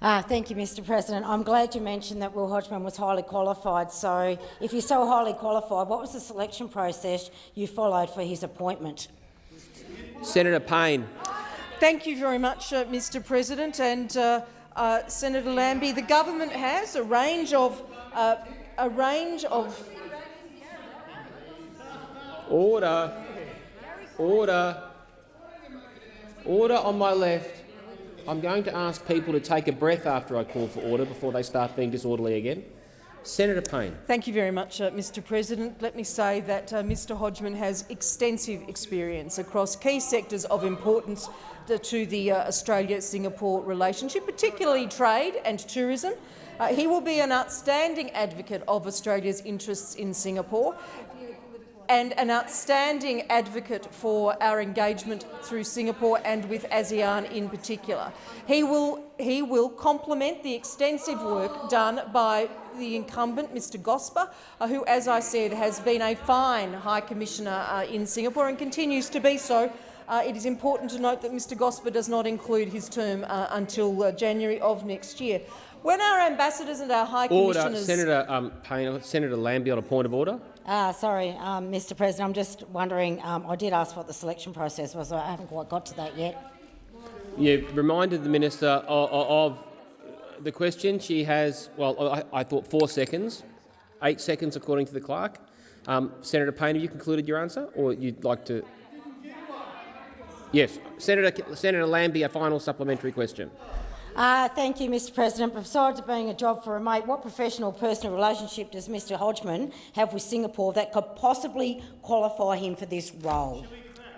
[SPEAKER 14] Uh, thank you, Mr President. I'm glad you mentioned that Will Hodgman was highly qualified. So if you're so highly qualified, what was the selection process you followed for his appointment?
[SPEAKER 1] Senator Payne.
[SPEAKER 15] Thank you very much, uh, Mr President. And uh, uh, Senator Lambie, the government has a range of uh, a range of
[SPEAKER 1] Order. Order. Order on my left. I'm going to ask people to take a breath after I call for order before they start being disorderly again. Senator Payne.
[SPEAKER 15] Thank you very much, uh, Mr President. Let me say that uh, Mr Hodgman has extensive experience across key sectors of importance to, the uh, Australia-Singapore relationship, particularly trade and tourism. Uh, he will be an outstanding advocate of Australia's interests in Singapore and an outstanding advocate for our engagement through Singapore and with ASEAN in particular. He will, he will complement the extensive work done by the incumbent, Mr Gosper, uh, who, as I said, has been a fine High Commissioner uh, in Singapore and continues to be so. Uh, it is important to note that Mr Gosper does not include his term uh, until uh, January of next year. When our ambassadors and our High
[SPEAKER 1] Order.
[SPEAKER 15] Commissioners—
[SPEAKER 1] Senator um, Payne. Senator Lambie on a point of order.
[SPEAKER 14] Uh, sorry, um, Mr President, I'm just wondering, um, I did ask what the selection process was, I haven't quite got to that yet.
[SPEAKER 1] You reminded the minister of, of the question. She has, well, I, I, thought four seconds, eight seconds according to the clerk. Um, Senator Payne, have you concluded your answer, or you'd like to? Yes, Senator Senator Lambie, a final supplementary question.
[SPEAKER 14] Uh, thank you, Mr President. Besides it being a job for a mate, what professional personal relationship does Mr Hodgman have with Singapore that could possibly qualify him for this role?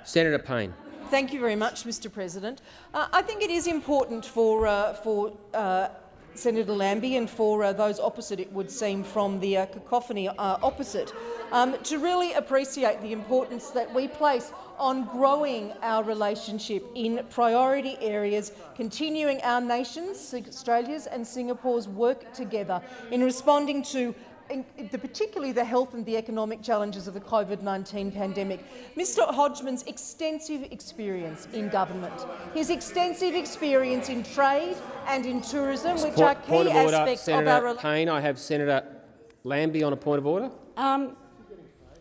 [SPEAKER 1] Senator Payne.
[SPEAKER 15] Thank you very much, Mr President. Uh, I think it is important for, uh, for uh, Senator Lambie and for uh, those opposite, it would seem, from the uh, cacophony uh, opposite, um, to really appreciate the importance that we place on growing our relationship in priority areas, continuing our nations, Australia's and Singapore's work together in responding to in, the, particularly the health and the economic challenges of the COVID-19 pandemic. Mr Hodgman's extensive experience in government, his extensive experience in trade and in tourism, which
[SPEAKER 1] point,
[SPEAKER 15] are key
[SPEAKER 1] point of order,
[SPEAKER 15] aspects
[SPEAKER 1] Senator
[SPEAKER 15] of our
[SPEAKER 1] Payne. I have Senator Lambie on a point of order.
[SPEAKER 14] Um,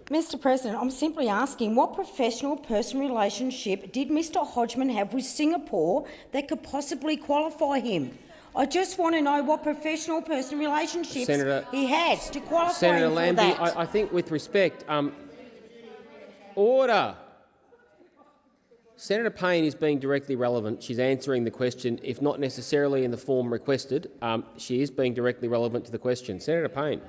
[SPEAKER 14] Mr President, I'm simply asking what professional person relationship did Mr Hodgman have with Singapore that could possibly qualify him? I just want to know what professional personal relationships
[SPEAKER 1] Senator,
[SPEAKER 14] he had to qualify
[SPEAKER 1] Senator
[SPEAKER 14] for
[SPEAKER 1] Lambie,
[SPEAKER 14] that.
[SPEAKER 1] I, I think with respect, um, order. Senator Payne is being directly relevant. She's answering the question, if not necessarily in the form requested. Um, she is being directly relevant to the question. Senator Payne.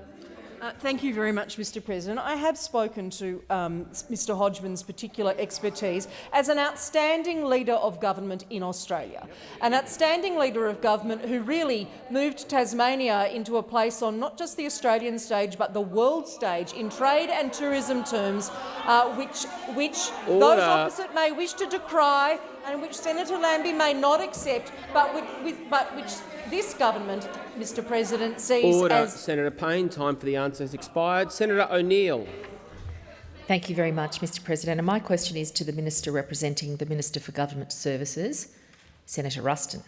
[SPEAKER 15] Uh, thank you very much, Mr President. I have spoken to um, Mr Hodgman's particular expertise as an outstanding leader of government in Australia, an outstanding leader of government who really moved Tasmania into a place on not just the Australian stage but the world stage in trade and tourism terms, uh, which, which those opposite may wish to decry and which Senator Lambie may not accept, but, with, with, but which this government, Mr President, sees
[SPEAKER 1] Order.
[SPEAKER 15] as
[SPEAKER 1] Senator Payne, time for the answer has expired. Senator O'Neill.
[SPEAKER 16] Thank you very much, Mr President. And my question is to the Minister representing the Minister for Government Services, Senator Ruston.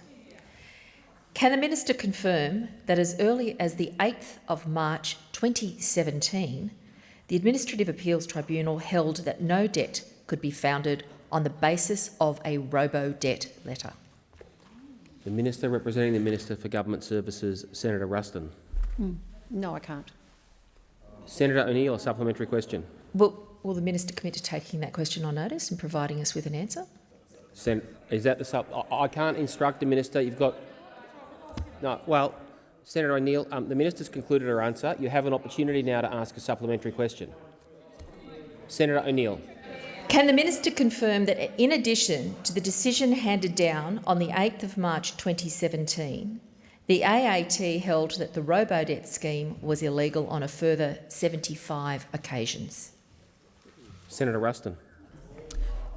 [SPEAKER 16] Can the Minister confirm that as early as the 8th of March 2017, the Administrative Appeals Tribunal held that no debt could be founded on the basis of a robo-debt letter?
[SPEAKER 1] The Minister representing the Minister for Government Services, Senator Ruston.
[SPEAKER 2] Mm. No, I can't.
[SPEAKER 1] Senator O'Neill, a supplementary question.
[SPEAKER 16] Will, will the Minister commit to taking that question on notice and providing us with an answer?
[SPEAKER 1] Sen is that the sub? I, can't instruct the minister. You've got no. Well, Senator O'Neill, um, the minister's concluded her answer. You have an opportunity now to ask a supplementary question. Senator O'Neill.
[SPEAKER 16] Can the minister confirm that in addition to the decision handed down on the 8th of March 2017, the AAT held that the robo-debt scheme was illegal on a further 75 occasions?
[SPEAKER 1] Senator Ruston.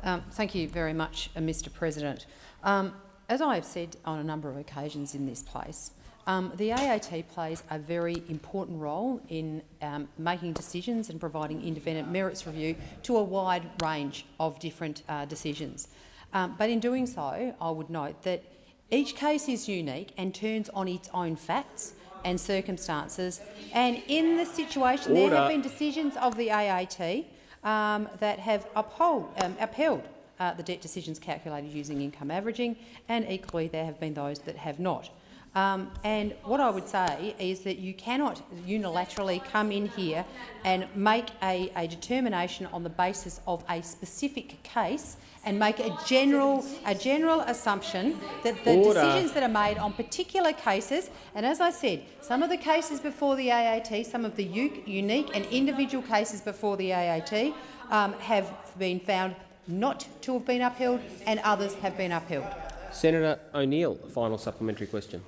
[SPEAKER 2] Um, thank you very much, uh, Mr President. Um, as I have said on a number of occasions in this place, um, the AAT plays a very important role in um, making decisions and providing independent merits review to a wide range of different uh, decisions. Um, but in doing so, I would note that each case is unique and turns on its own facts and circumstances. And in the situation,
[SPEAKER 1] Order.
[SPEAKER 2] there have been decisions of the AAT um, that have uphold, um, upheld uh, the debt decisions calculated using income averaging, and equally there have been those that have not. Um, and what I would say is that you cannot unilaterally come in here and make a, a, determination on the basis of a specific case and make a general, a general assumption that the
[SPEAKER 1] Order.
[SPEAKER 2] decisions that are made on particular cases, and as I said, some of the cases before the AAT, some of the unique and individual cases before the AAT um, have been found not to have been upheld and others have been upheld.
[SPEAKER 1] Senator O'Neill, final supplementary question.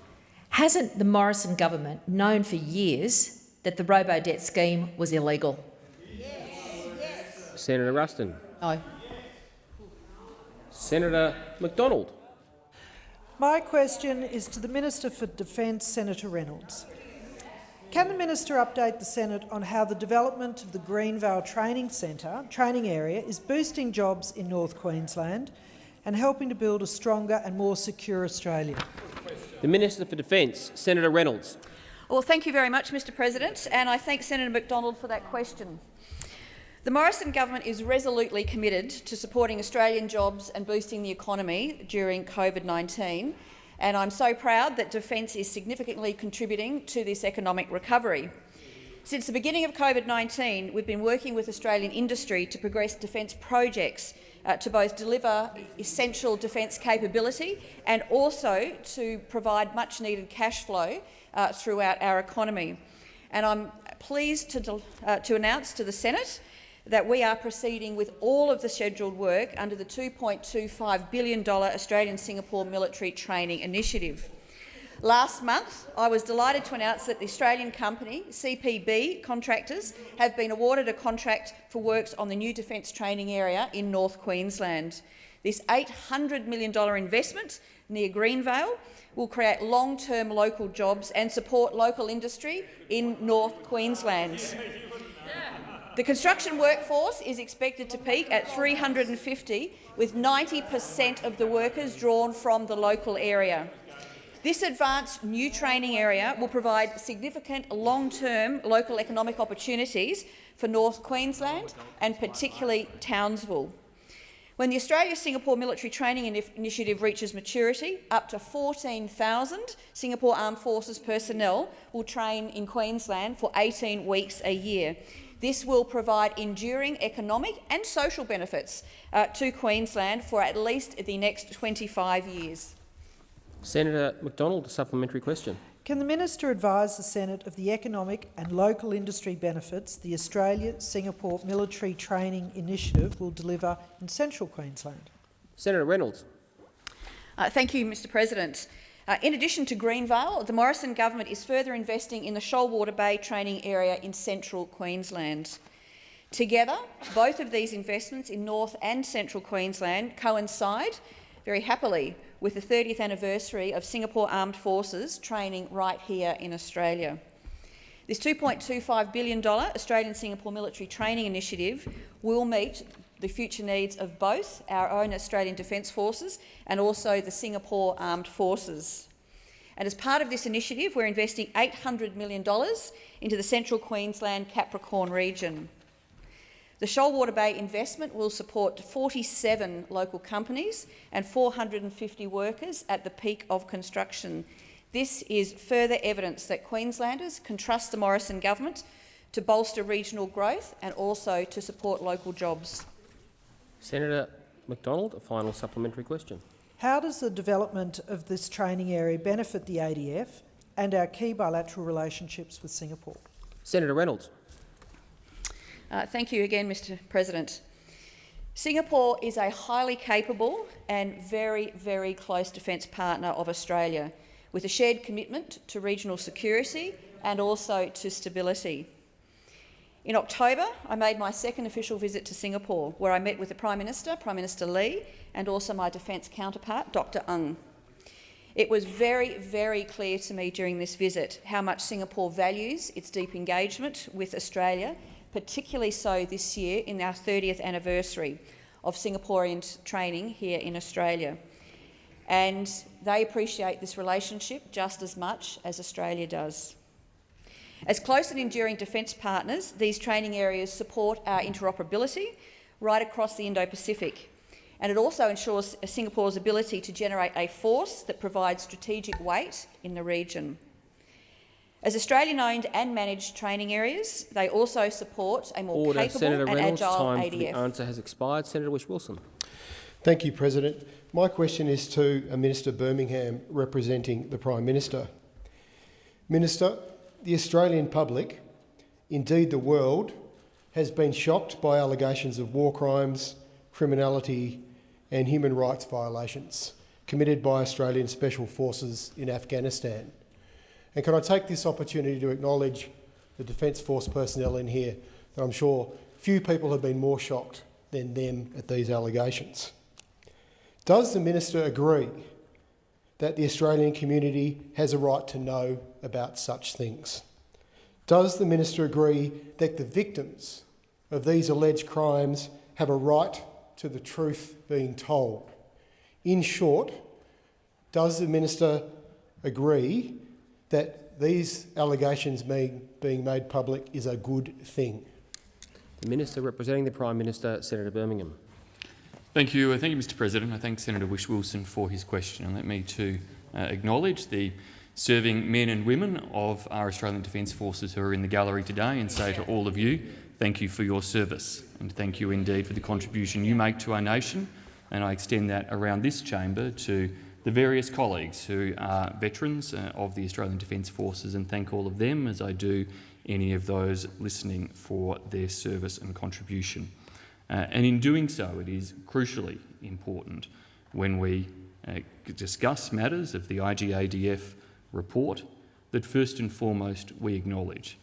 [SPEAKER 16] Hasn't the Morrison government known for years that the robo-debt scheme was illegal? Yes.
[SPEAKER 1] Senator Ruston.
[SPEAKER 2] No.
[SPEAKER 1] Senator McDonald.
[SPEAKER 17] My question is to the Minister for Defence, Senator Reynolds. Can the minister update the Senate on how the development of the Greenvale Training Centre training area is boosting jobs in North Queensland and helping to build a stronger and more secure Australia?
[SPEAKER 1] The Minister for Defence, Senator Reynolds.
[SPEAKER 18] Well, thank you very much, Mr President, and I thank Senator McDonald for that question. The Morrison government is resolutely committed to supporting Australian jobs and boosting the economy during COVID-19, and I'm so proud that Defence is significantly contributing to this economic recovery. Since the beginning of COVID-19, we've been working with Australian industry to progress defence projects uh, to both deliver essential defence capability and also to provide much-needed cash flow uh, throughout our economy. And I'm pleased to, uh, to announce to the Senate that we are proceeding with all of the scheduled work under the $2.25 billion Australian-Singapore Military Training Initiative. Last month, I was delighted to announce that the Australian company, CPB Contractors, have been awarded a contract for works on the new defence training area in North Queensland. This $800 million investment near Greenvale will create long-term local jobs and support local industry in North Queensland. The construction workforce is expected to peak at 350, with 90 per cent of the workers drawn from the local area. This advanced new training area will provide significant long-term local economic opportunities for North Queensland and particularly Townsville. When the Australia-Singapore Military Training Initiative reaches maturity, up to 14,000 Singapore Armed Forces personnel will train in Queensland for 18 weeks a year. This will provide enduring economic and social benefits uh, to Queensland for at least the next 25 years.
[SPEAKER 1] Senator McDonald, a supplementary question.
[SPEAKER 17] Can the minister advise the Senate of the economic and local industry benefits the Australia-Singapore Military Training Initiative will deliver in central Queensland?
[SPEAKER 1] Senator Reynolds.
[SPEAKER 18] Uh, thank you, Mr President. Uh, in addition to Greenvale, the Morrison government is further investing in the Shoalwater Bay training area in central Queensland. Together, both of these investments in North and Central Queensland coincide very happily with the 30th anniversary of Singapore Armed Forces training right here in Australia. This $2.25 billion Australian-Singapore Military Training Initiative will meet the future needs of both our own Australian Defence Forces and also the Singapore Armed Forces. And as part of this initiative, we're investing $800 million into the central Queensland Capricorn region. The Shoalwater Bay investment will support 47 local companies and 450 workers at the peak of construction. This is further evidence that Queenslanders can trust the Morrison government to bolster regional growth and also to support local jobs.
[SPEAKER 1] Senator McDonald, a final supplementary question.
[SPEAKER 17] How does the development of this training area benefit the ADF and our key bilateral relationships with Singapore?
[SPEAKER 1] Senator Reynolds.
[SPEAKER 18] Uh, thank you again, Mr President. Singapore is a highly capable and very, very close defence partner of Australia, with a shared commitment to regional security and also to stability. In October, I made my second official visit to Singapore, where I met with the Prime Minister, Prime Minister Lee, and also my defence counterpart, Dr Ng. It was very, very clear to me during this visit how much Singapore values its deep engagement with Australia particularly so this year in our 30th anniversary of Singaporean training here in Australia. And they appreciate this relationship just as much as Australia does. As close and enduring defence partners, these training areas support our interoperability right across the Indo-Pacific. And it also ensures Singapore's ability to generate a force that provides strategic weight in the region. As Australian-owned and managed training areas, they also support a more
[SPEAKER 1] Order.
[SPEAKER 18] capable
[SPEAKER 1] Senator
[SPEAKER 18] and
[SPEAKER 1] Reynolds,
[SPEAKER 18] agile
[SPEAKER 1] time
[SPEAKER 18] ADF.
[SPEAKER 1] For the answer has expired. Senator Whish-Wilson.
[SPEAKER 19] Thank you, President. My question is to a Minister Birmingham representing the Prime Minister. Minister, the Australian public, indeed the world, has been shocked by allegations of war crimes, criminality and human rights violations committed by Australian Special Forces in Afghanistan. And can I take this opportunity to acknowledge the Defence Force personnel in here that I'm sure few people have been more shocked than them at these allegations. Does the Minister agree that the Australian community has a right to know about such things? Does the Minister agree that the victims of these alleged crimes have a right to the truth being told? In short, does the Minister agree that these allegations being, being made public is a good thing.
[SPEAKER 1] The Minister representing the Prime Minister, Senator Birmingham.
[SPEAKER 9] Thank you. Uh, thank you, Mr President. I thank Senator Whish-Wilson for his question and let me to uh, acknowledge the serving men and women of our Australian Defence Forces who are in the gallery today and say to all of you, thank you for your service and thank you indeed for the contribution you make to our nation. And I extend that around this chamber to the various colleagues who are veterans uh, of the Australian Defence Forces and thank all of them as I do any of those listening for their service and contribution. Uh, and in doing so, it is crucially important when we uh, discuss matters of the IGADF report that first and foremost we acknowledge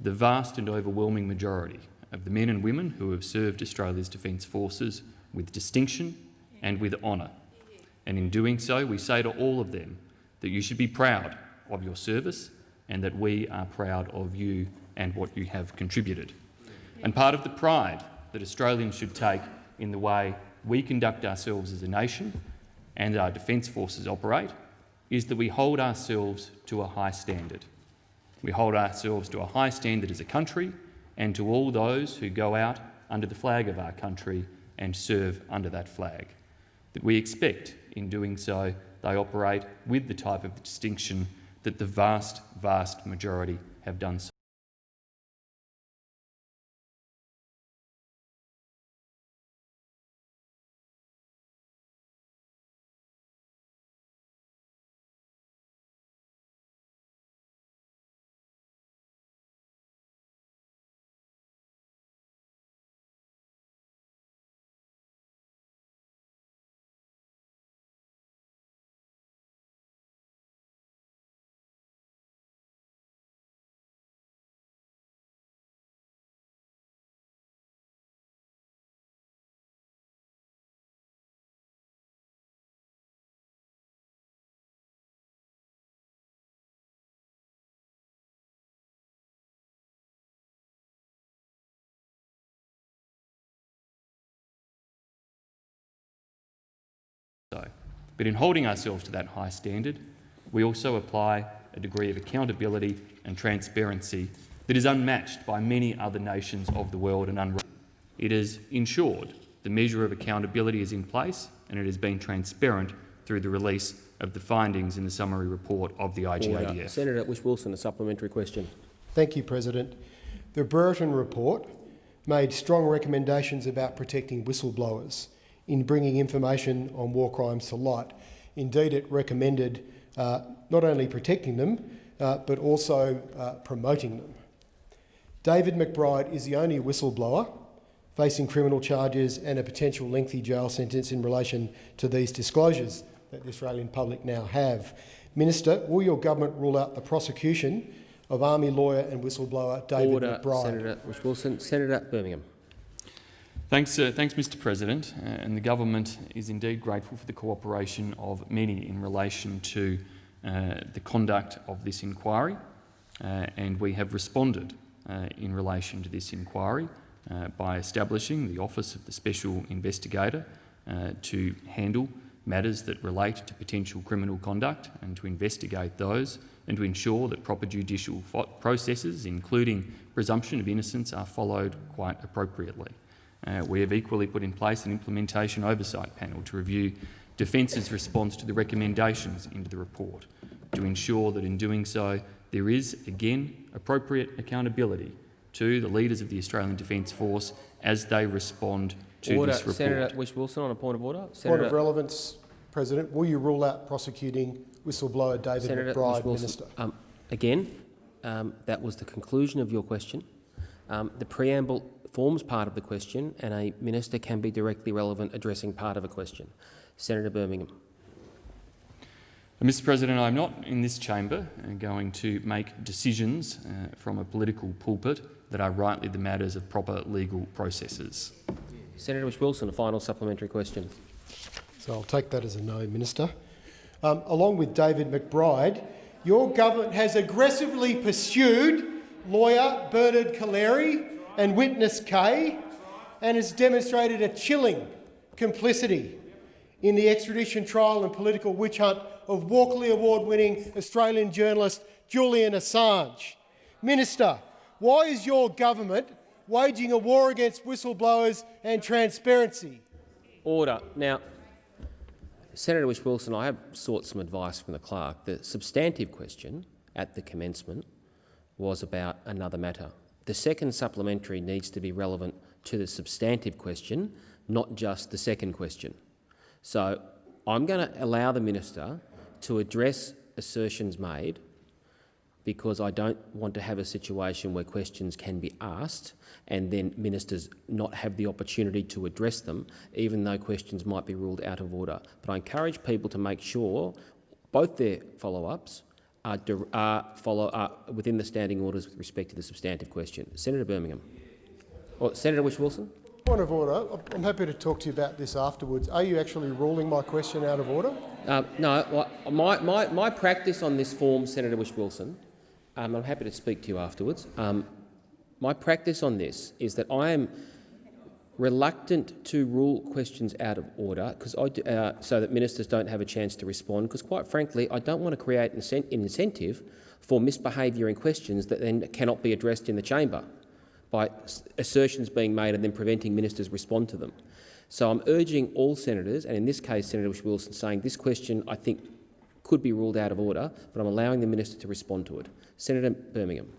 [SPEAKER 9] the vast and overwhelming majority of the men and women who have served Australia's Defence Forces with distinction and with honour. And in doing so, we say to all of them that you should be proud of your service and that we are proud of you and what you have contributed. And part of the pride that Australians should take in the way we conduct ourselves as a nation and our Defence Forces operate is that we hold ourselves to a high standard. We hold ourselves to a high standard as a country and to all those who go out under the flag of our country and serve under that flag. That we expect in doing so they operate with the type of distinction that the vast, vast majority have done so. But in holding ourselves to that high standard, we also apply a degree of accountability and transparency that is unmatched by many other nations of the world and unrivaled. It has ensured the measure of accountability is in place and it has been transparent through the release of the findings in the summary report of the IGADF.
[SPEAKER 1] Order. Senator Whish-Wilson, a supplementary question.
[SPEAKER 19] Thank you, President. The Brereton report made strong recommendations about protecting whistleblowers in bringing information on war crimes to light. Indeed, it recommended uh, not only protecting them, uh, but also uh, promoting them. David McBride is the only whistleblower facing criminal charges and a potential lengthy jail sentence in relation to these disclosures that the Australian public now have. Minister, will your government rule out the prosecution of Army lawyer and whistleblower David
[SPEAKER 1] Order,
[SPEAKER 19] McBride?
[SPEAKER 1] Senator Whish-Wilson. Senator Birmingham.
[SPEAKER 9] Thanks, uh, thanks Mr President. Uh, and the government is indeed grateful for the cooperation of many in relation to uh, the conduct of this inquiry. Uh, and we have responded uh, in relation to this inquiry uh, by establishing the Office of the Special Investigator to handle matters that relate to potential criminal conduct and to investigate those and to ensure that proper judicial processes, including presumption of innocence, are followed quite appropriately. Uh, we have equally put in place an implementation oversight panel to review Defence's response to the recommendations into the report, to ensure that in doing so there is, again, appropriate accountability to the leaders of the Australian Defence Force as they respond to
[SPEAKER 1] order.
[SPEAKER 9] this report.
[SPEAKER 1] Senator Whish-Wilson on a point of order.
[SPEAKER 19] Senator point of relevance, President. Will you rule out prosecuting whistleblower David
[SPEAKER 1] Senator
[SPEAKER 19] McBride, Minister?
[SPEAKER 1] Um, again, um, that was the conclusion of your question. Um, the preamble forms part of the question and a minister can be directly relevant addressing part of a question. Senator Birmingham.
[SPEAKER 9] Mr President, I'm not in this chamber uh, going to make decisions uh, from a political pulpit that are rightly the matters of proper legal processes.
[SPEAKER 1] Senator Whish-Wilson, a final supplementary question.
[SPEAKER 19] So I'll take that as a no, Minister. Um, along with David McBride, your government has aggressively pursued lawyer Bernard Collaery and witness K and has demonstrated a chilling complicity in the extradition trial and political witch hunt of Walkley Award-winning Australian journalist Julian Assange. Minister, why is your government waging a war against whistleblowers and transparency?
[SPEAKER 1] Order. Now, Senator Whish-Wilson, I have sought some advice from the clerk. The substantive question at the commencement was about another matter. The second supplementary needs to be relevant to the substantive question, not just the second question. So I'm going to allow the minister to address assertions made because I don't want to have a situation where questions can be asked and then ministers not have the opportunity to address them, even though questions might be ruled out of order. But I encourage people to make sure both their follow-ups are, are, follow, are within the standing orders with respect to the substantive question. Senator Birmingham. Or Senator Whish-Wilson.
[SPEAKER 19] Point of order. I'm happy to talk to you about this afterwards. Are you actually ruling my question out of order?
[SPEAKER 1] Uh, no, my, my, my practice on this form, Senator Whish-Wilson, um, I'm happy to speak to you afterwards. Um, my practice on this is that I am reluctant to rule questions out of order because uh, so that ministers don't have a chance to respond. Because quite frankly, I don't want to create an incentive for misbehaviour in questions that then cannot be addressed in the chamber by assertions being made and then preventing ministers respond to them. So I'm urging all senators, and in this case Senator Wilson, saying this question I think could be ruled out of order, but I'm allowing the minister to respond to it. Senator Birmingham.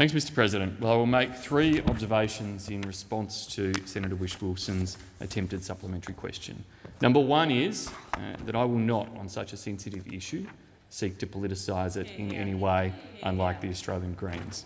[SPEAKER 9] Thanks, Mr President. Well, I will make three observations in response to Senator Whish-Wilson's attempted supplementary question. Number one is uh, that I will not, on such a sensitive issue, seek to politicise it in any way, unlike the Australian Greens.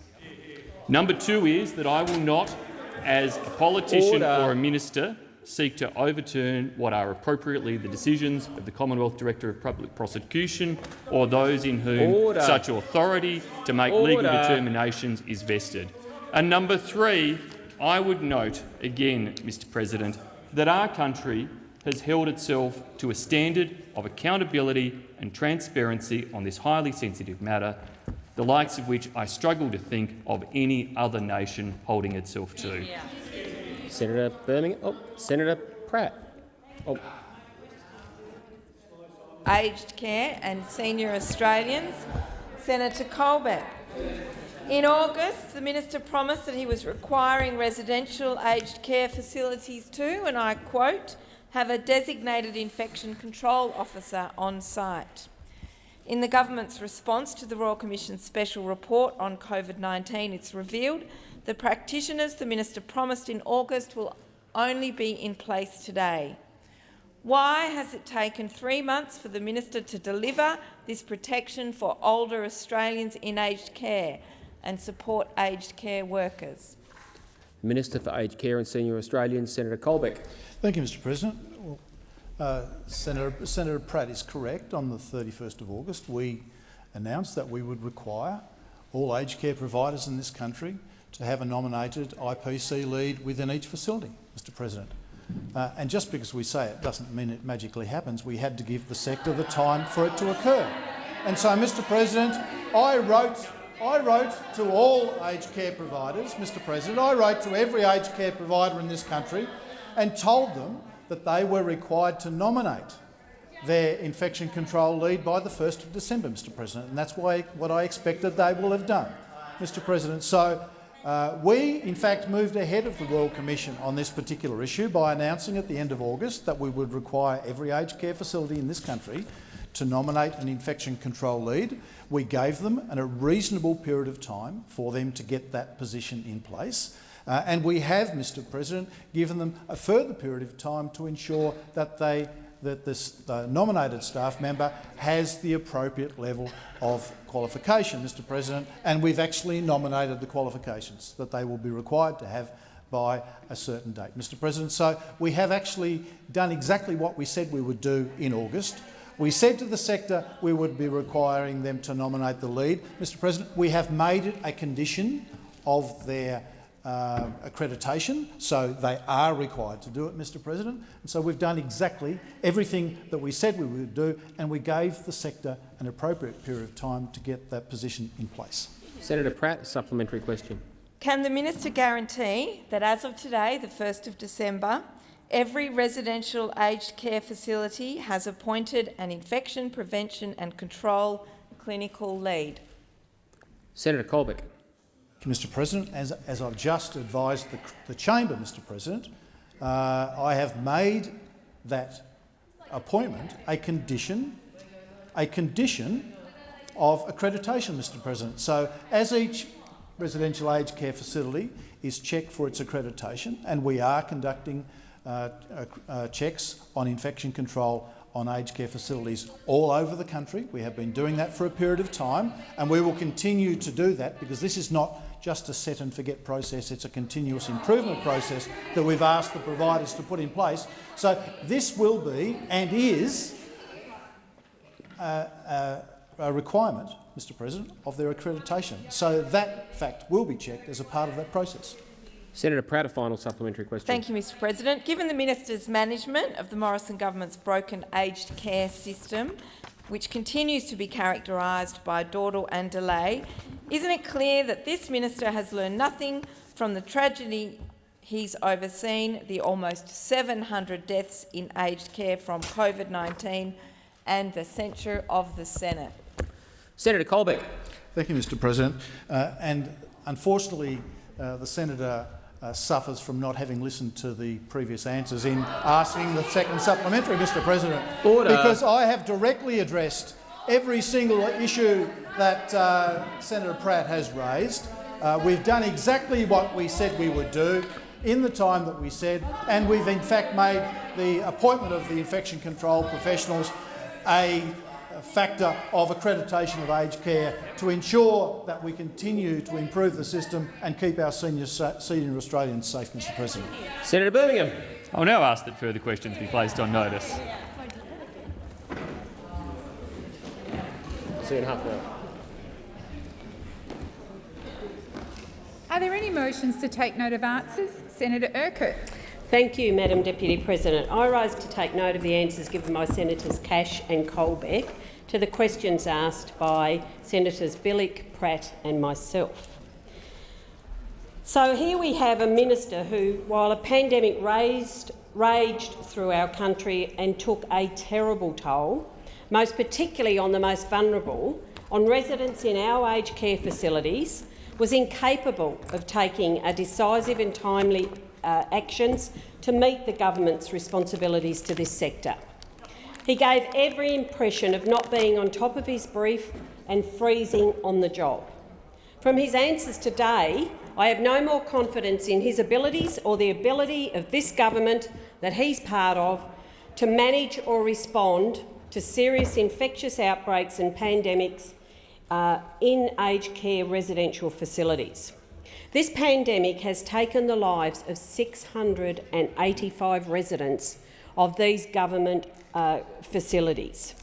[SPEAKER 9] Number two is that I will not, as a politician Order. or a minister, seek to overturn what are appropriately the decisions of the Commonwealth Director of Public Prosecution or those in whom Order. such authority to make Order. legal determinations is vested. And number three, I would note again, Mr President, that our country has held itself to a standard of accountability and transparency on this highly sensitive matter, the likes of which I struggle to think of any other nation holding itself to. Yeah.
[SPEAKER 1] Senator Birmingham. Oh, Senator Pratt. Oh.
[SPEAKER 20] Aged care and senior Australians. Senator Colbeck. In August, the minister promised that he was requiring residential aged care facilities to, and I quote, have a designated infection control officer on site. In the government's response to the Royal Commission's special report on COVID-19, it's revealed the practitioners the minister promised in August will only be in place today. Why has it taken three months for the minister to deliver this protection for older Australians in aged care and support aged care workers?
[SPEAKER 1] Minister for Aged Care and Senior Australians, Senator Colbeck.
[SPEAKER 11] Thank you, Mr President. Well, uh, Senator, Senator Pratt is correct. On the 31st of August, we announced that we would require all aged care providers in this country to have a nominated IPC lead within each facility, Mr President. Uh, and just because we say it doesn't mean it magically happens. We had to give the sector the time for it to occur. And so, Mr President, I wrote, I wrote to all aged care providers, Mr President, I wrote to every aged care provider in this country and told them that they were required to nominate their infection control lead by the 1st of December, Mr President, and that's why, what I expected they will have done, Mr President. So uh, we, in fact, moved ahead of the Royal Commission on this particular issue by announcing at the end of August that we would require every aged care facility in this country to nominate an infection control lead. We gave them a reasonable period of time for them to get that position in place. Uh, and we have, Mr President, given them a further period of time to ensure that they that this nominated staff member has the appropriate level of qualification, Mr President, and we've actually nominated the qualifications that they will be required to have by a certain date, Mr President. So we have actually done exactly what we said we would do in August. We said to the sector we would be requiring them to nominate the lead. Mr President, we have made it a condition of their uh, accreditation, so they are required to do it, Mr President. And so we've done exactly everything that we said we would do, and we gave the sector an appropriate period of time to get that position in place.
[SPEAKER 1] Senator Pratt, supplementary question.
[SPEAKER 20] Can the minister guarantee that as of today, the 1st of December, every residential aged care facility has appointed an infection prevention and control clinical lead?
[SPEAKER 1] Senator Colbeck.
[SPEAKER 11] Mr President, as, as I've just advised the, the chamber, Mr President, uh, I have made that appointment a condition, a condition of accreditation, Mr President. So as each residential aged care facility is checked for its accreditation, and we are conducting uh, uh, checks on infection control on aged care facilities all over the country. We have been doing that for a period of time, and we will continue to do that because this is not just a set and forget process, it's a continuous improvement process that we've asked the providers to put in place. So this will be and is a, a, a requirement, Mr President, of their accreditation. So that fact will be checked as a part of that process.
[SPEAKER 1] Senator Pratt, a final supplementary question.
[SPEAKER 20] Thank you, Mr President. Given the minister's management of the Morrison government's broken aged care system, which continues to be characterised by dawdle and delay, isn't it clear that this minister has learned nothing from the tragedy he's overseen, the almost 700 deaths in aged care from COVID-19 and the censure of the Senate?
[SPEAKER 1] Senator Colbeck.
[SPEAKER 11] Thank you, Mr President. Uh, and unfortunately, uh, the senator uh, suffers from not having listened to the previous answers in asking the second supplementary, Mr President.
[SPEAKER 1] Order.
[SPEAKER 11] Because I have directly addressed every single issue that uh, Senator Pratt has raised. Uh, we've done exactly what we said we would do in the time that we said, and we've in fact made the appointment of the infection control professionals a factor of accreditation of aged care to ensure that we continue to improve the system and keep our senior, senior Australians safe, Mr President.
[SPEAKER 1] Senator Birmingham.
[SPEAKER 9] Oh, I will now ask that further questions be placed on notice.
[SPEAKER 1] See you in half an hour.
[SPEAKER 21] Are there any motions to take note of answers? Senator Urquhart.
[SPEAKER 12] Thank you, Madam Deputy President. I rise to take note of the answers given by Senators Cash and Colbeck to the questions asked by Senators Bilyk, Pratt and myself. So here we have a minister who, while a pandemic raised, raged through our country and took a terrible toll, most particularly on the most vulnerable, on residents in our aged care facilities, was incapable of taking a decisive and timely uh, actions to meet the government's responsibilities to this sector. He gave every impression of not being on top of his brief and freezing on the job. From his answers today, I have no more confidence in his abilities or the ability of this government that he's part of to manage or respond to serious infectious outbreaks and pandemics uh, in aged care residential facilities. This pandemic has taken the lives of 685 residents of these government uh, facilities,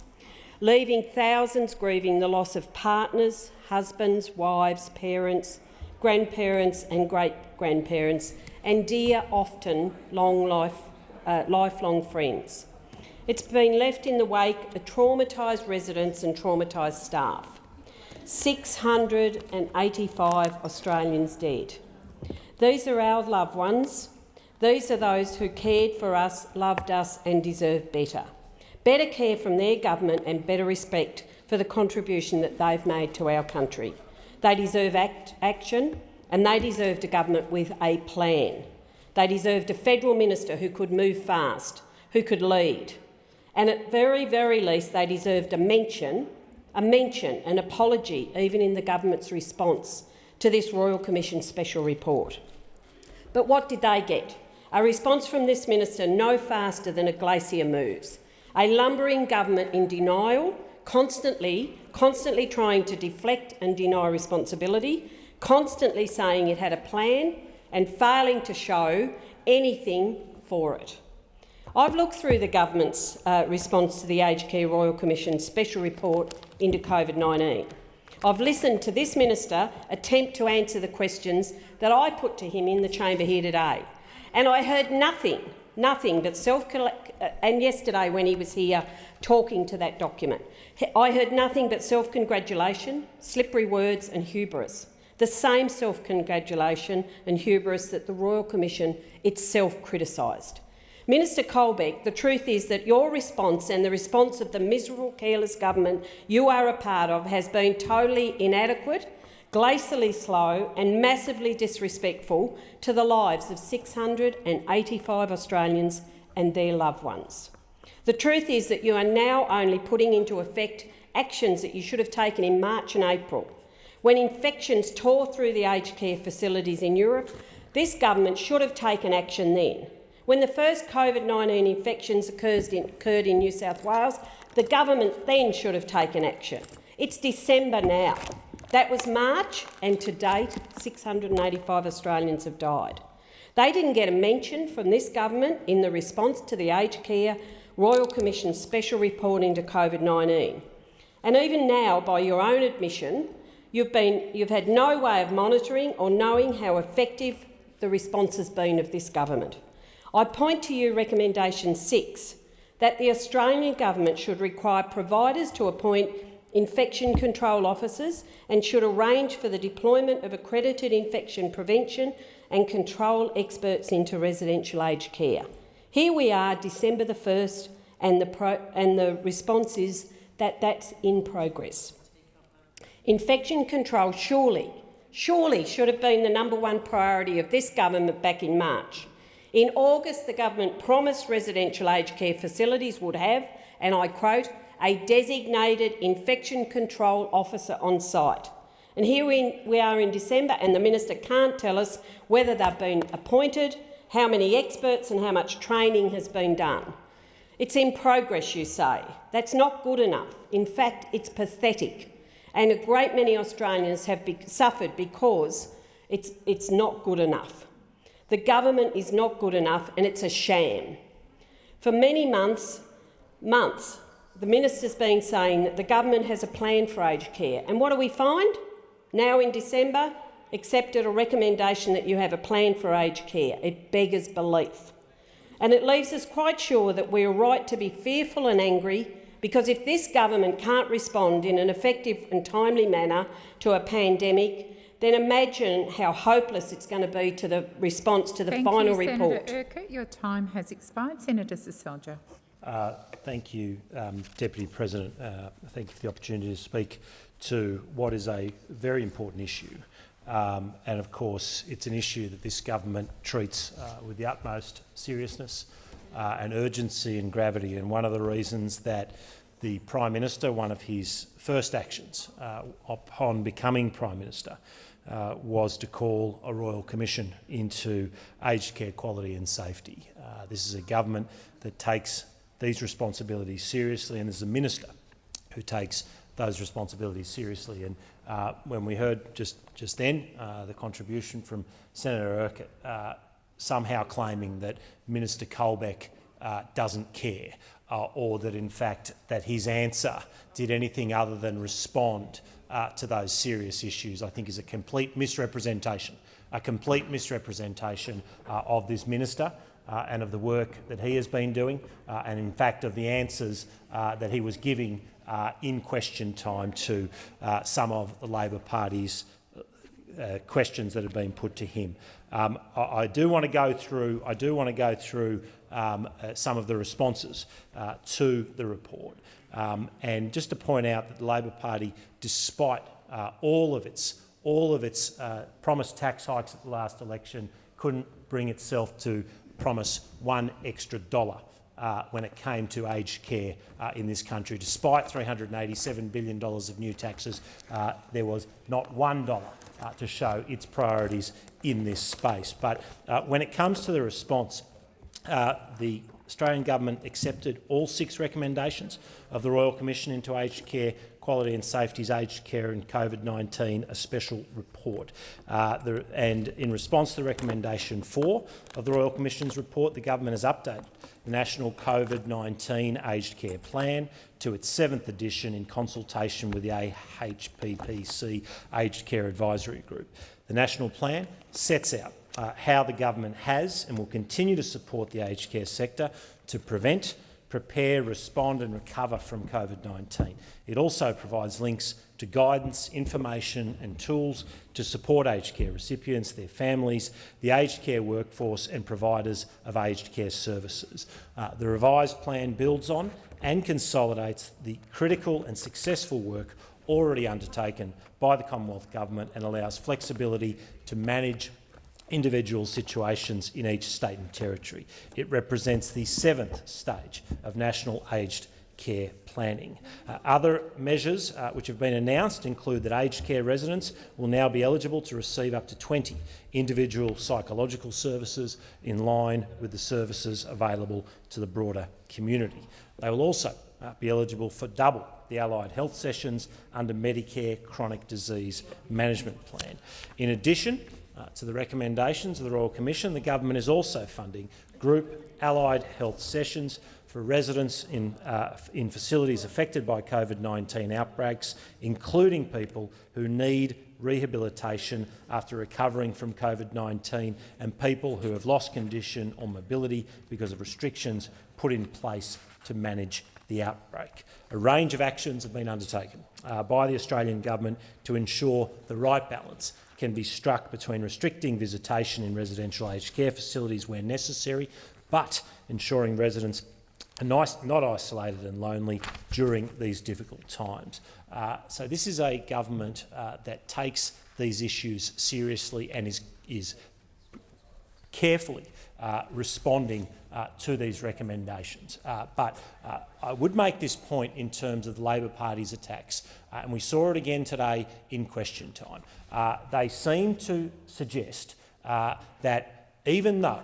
[SPEAKER 12] leaving thousands grieving the loss of partners, husbands, wives, parents, grandparents and great-grandparents, and dear, often long life, uh, lifelong friends. It's been left in the wake of traumatised residents and traumatised staff. 685 Australians dead. These are our loved ones these are those who cared for us, loved us and deserve better. Better care from their government and better respect for the contribution that they've made to our country. They deserve act action and they deserved a government with a plan. They deserved a federal minister who could move fast, who could lead. And at very, very least, they deserved a mention, a mention, an apology, even in the government's response to this Royal Commission special report. But what did they get? A response from this minister no faster than a glacier moves. A lumbering government in denial, constantly, constantly trying to deflect and deny responsibility, constantly saying it had a plan and failing to show anything for it. I've looked through the government's uh, response to the Aged Care Royal Commission's special report into COVID-19. I've listened to this minister attempt to answer the questions that I put to him in the chamber here today. And I heard nothing, nothing but self uh, and yesterday when he was here talking to that document, I heard nothing but self-congratulation, slippery words and hubris. The same self-congratulation and hubris that the Royal Commission itself criticised. Minister Colbeck, the truth is that your response and the response of the miserable, careless government you are a part of has been totally inadequate glacially slow and massively disrespectful to the lives of 685 Australians and their loved ones. The truth is that you are now only putting into effect actions that you should have taken in March and April. When infections tore through the aged care facilities in Europe, this government should have taken action then. When the first COVID-19 infections occurred in New South Wales, the government then should have taken action. It's December now. That was March, and to date, 685 Australians have died. They didn't get a mention from this government in the response to the Aged Care Royal Commission's special report into COVID-19. And even now, by your own admission, you've, been, you've had no way of monitoring or knowing how effective the response has been of this government. I point to you recommendation six, that the Australian government should require providers to appoint infection control officers and should arrange for the deployment of accredited infection prevention and control experts into residential aged care. Here we are, December the 1st, and the, and the response is that that's in progress. Infection control surely, surely should have been the number one priority of this government back in March. In August, the government promised residential aged care facilities would have, and I quote, a designated infection control officer on site. And here we, we are in December and the minister can't tell us whether they've been appointed, how many experts and how much training has been done. It's in progress, you say. That's not good enough. In fact, it's pathetic. And a great many Australians have be suffered because it's, it's not good enough. The government is not good enough and it's a sham. For many months, months, the minister's been saying that the government has a plan for aged care. And what do we find? Now in December, accepted a recommendation that you have a plan for aged care. It beggars belief. And it leaves us quite sure that we are right to be fearful and angry because if this government can't respond in an effective and timely manner to a pandemic, then imagine how hopeless it's going to be to the response to the
[SPEAKER 21] Thank
[SPEAKER 12] final
[SPEAKER 21] you,
[SPEAKER 12] report.
[SPEAKER 21] Senator Urquhart. Your time has expired. Senator Seselja.
[SPEAKER 22] Uh, thank you, um, Deputy President. Uh, thank you for the opportunity to speak to what is a very important issue. Um, and of course, it's an issue that this government treats uh, with the utmost seriousness uh, and urgency and gravity. And one of the reasons that the Prime Minister, one of his first actions uh, upon becoming Prime Minister, uh, was to call a Royal Commission into aged care quality and safety. Uh, this is a government that takes these responsibilities seriously and there's a minister who takes those responsibilities seriously. And uh, when we heard just, just then uh, the contribution from Senator Urquhart, uh, somehow claiming that Minister Colbeck uh, doesn't care uh, or that in fact that his answer did anything other than respond uh, to those serious issues, I think is a complete misrepresentation, a complete misrepresentation of this minister uh, and of the work that he has been doing, uh, and in fact of the answers uh, that he was giving in question time to some of the Labor Party's uh, questions that have been put to him. Um, I, I, do want to go through. I do want to go through um, uh, some of the responses uh, to the report, um, and just to point out that the Labor Party, despite all of its all of its promised tax hikes at the last election, couldn't bring itself to promise one extra dollar uh, when it came to aged care uh, in this country. Despite $387 billion of new taxes, uh, there was not one dollar uh, to show its priorities in this space. But uh, when it comes to the response, uh, the Australian government accepted all six recommendations of the Royal Commission into Aged Care Quality and Safety's Aged Care and COVID-19, a special report. Uh, the, and in response to the recommendation four of the Royal Commission's report, the government has updated the National COVID-19 Aged Care Plan to its seventh edition in consultation with the AHPPC Aged Care Advisory Group. The national plan sets out uh, how the government has and will continue to support the aged care sector to prevent, prepare, respond and recover from COVID-19. It also provides links to guidance, information and tools to support aged care recipients, their families, the aged care workforce and providers of aged care services. Uh, the revised plan builds on and consolidates the critical and successful work already undertaken by the Commonwealth Government and allows flexibility to manage individual situations in each state and territory. It represents the seventh stage of national aged care planning. Uh, other measures uh, which have been announced include that aged care residents will now be eligible to receive up to 20 individual psychological services in line with the services available to the broader community. They will also uh, be eligible for double the allied health sessions under Medicare Chronic Disease Management Plan. In addition uh, to the recommendations of the Royal Commission, the government is also funding group allied health sessions for residents in, uh, in facilities affected by COVID-19 outbreaks, including people who need rehabilitation after recovering from COVID-19 and people who have lost condition or mobility because of restrictions put in place to manage the outbreak. A range of actions have been undertaken uh, by the Australian government to ensure the right balance can be struck between restricting visitation in residential aged care facilities where necessary, but ensuring residents are nice, not isolated and lonely during these difficult times. Uh, so this is a government uh, that takes these issues seriously and is, is carefully uh, responding uh, to these recommendations. Uh, but uh, I would make this point in terms of the Labor Party's attacks, and we saw it again today in question time. they seem to suggest that even though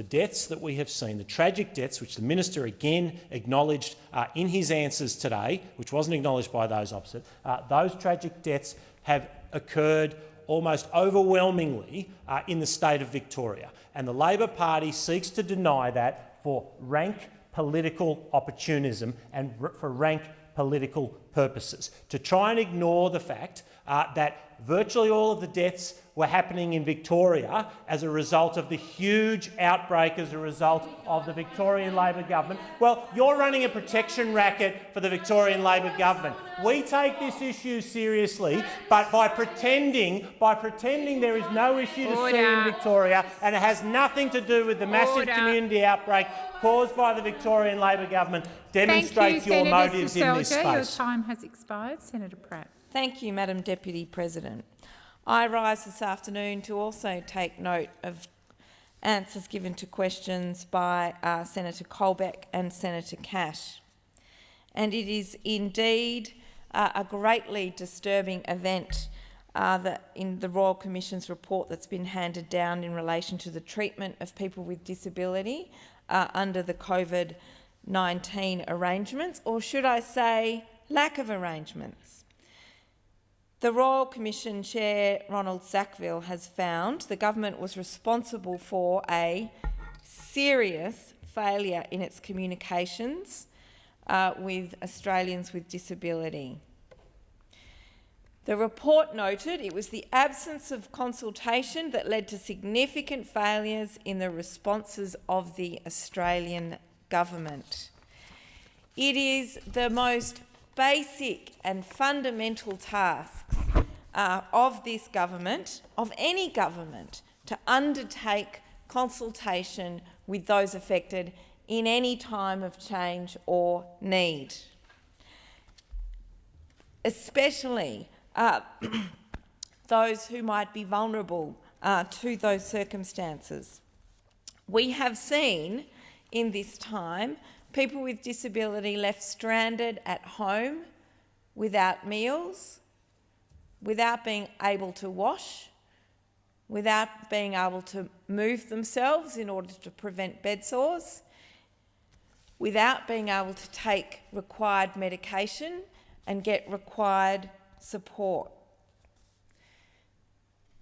[SPEAKER 22] the deaths that we have seen, the tragic deaths, which the minister again acknowledged uh, in his answers today, which wasn't acknowledged by those opposite, uh, those tragic deaths have occurred almost overwhelmingly uh, in the state of Victoria. And the Labor Party seeks to deny that for rank political opportunism and for rank political purposes, to try and ignore the fact uh, that virtually all of the deaths were happening in Victoria as a result of the huge outbreak as a result of the Victorian Labor government. Well, you're running a protection racket for the Victorian Labor government. We take this issue seriously, but by pretending, by pretending there is no issue to
[SPEAKER 21] Order.
[SPEAKER 22] see in Victoria and it has nothing to do with the massive
[SPEAKER 21] Order.
[SPEAKER 22] community outbreak caused by the Victorian Labor government demonstrates
[SPEAKER 21] you,
[SPEAKER 22] your
[SPEAKER 21] Senator
[SPEAKER 22] motives in this
[SPEAKER 21] Seselja. Your time has expired. Senator Pratt.
[SPEAKER 20] Thank you, Madam Deputy President. I rise this afternoon to also take note of answers given to questions by uh, Senator Colbeck and Senator Cash. And it is indeed uh, a greatly disturbing event uh, in the Royal Commission's report that's been handed down in relation to the treatment of people with disability uh, under the COVID-19 arrangements, or should I say lack of arrangements. The Royal Commission Chair, Ronald Sackville, has found the government was responsible for a serious failure in its communications uh, with Australians with disability. The report noted it was the absence of consultation that led to significant failures in the responses of the Australian government. It is the most basic and fundamental tasks uh, of this government, of any government, to undertake consultation with those affected in any time of change or need. Especially uh, those who might be vulnerable uh, to those circumstances. We have seen in this time people with disability left stranded at home without meals, without being able to wash, without being able to move themselves in order to prevent bed sores, without being able to take required medication and get required support.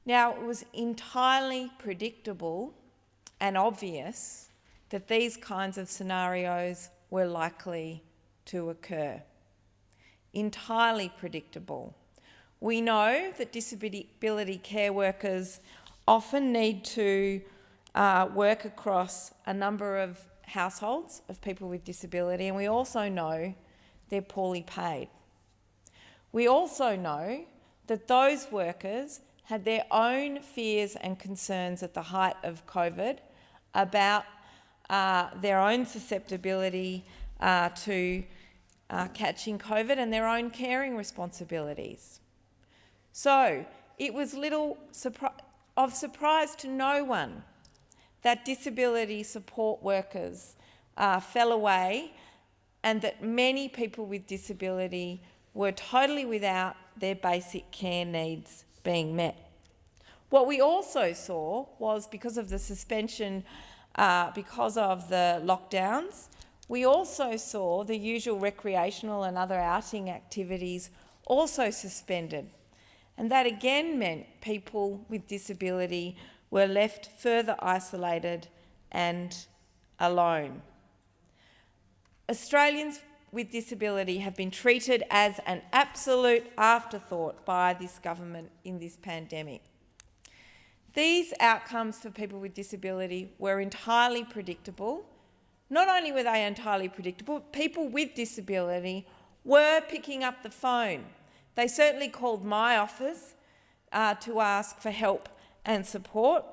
[SPEAKER 20] Now, it was entirely predictable and obvious that these kinds of scenarios were likely to occur. Entirely predictable. We know that disability care workers often need to uh, work across a number of households of people with disability, and we also know they're poorly paid. We also know that those workers had their own fears and concerns at the height of COVID about uh, their own susceptibility uh, to uh, catching COVID and their own caring responsibilities. So it was little of surprise to no one that disability support workers uh, fell away and that many people with disability were totally without their basic care needs being met. What we also saw was because of the suspension, uh, because of the lockdowns, we also saw the usual recreational and other outing activities also suspended. And that again meant people with disability were left further isolated and alone. Australians with disability have been treated as an absolute afterthought by this government in this pandemic. These outcomes for people with disability were entirely predictable. Not only were they entirely predictable, people with disability were picking up the phone. They certainly called my office uh, to ask for help and support,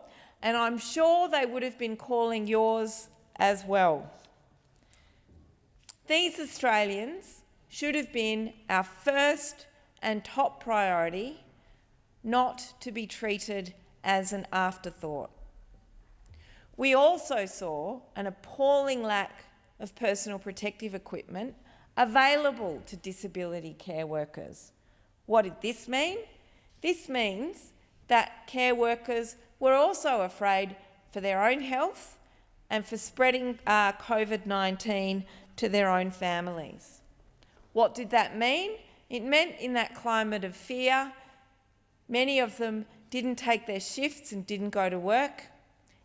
[SPEAKER 20] and I'm sure they would have been calling yours as well. These Australians should have been our first and top priority, not to be treated as an afterthought. We also saw an appalling lack of personal protective equipment available to disability care workers. What did this mean? This means that care workers were also afraid for their own health and for spreading uh, COVID-19 to their own families. What did that mean? It meant in that climate of fear, many of them didn't take their shifts and didn't go to work.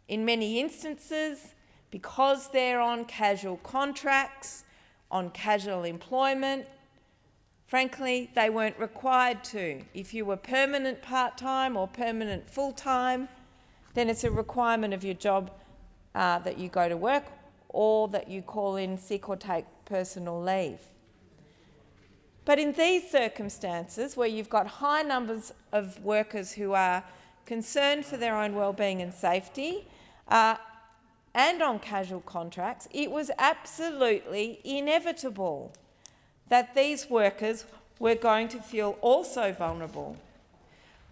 [SPEAKER 20] In many instances, because they're on casual contracts, on casual employment, frankly, they weren't required to. If you were permanent part-time or permanent full-time, then it's a requirement of your job uh, that you go to work or that you call in sick or take personal leave. But in these circumstances, where you've got high numbers of workers who are concerned for their own well-being and safety, uh, and on casual contracts, it was absolutely inevitable that these workers were going to feel also vulnerable.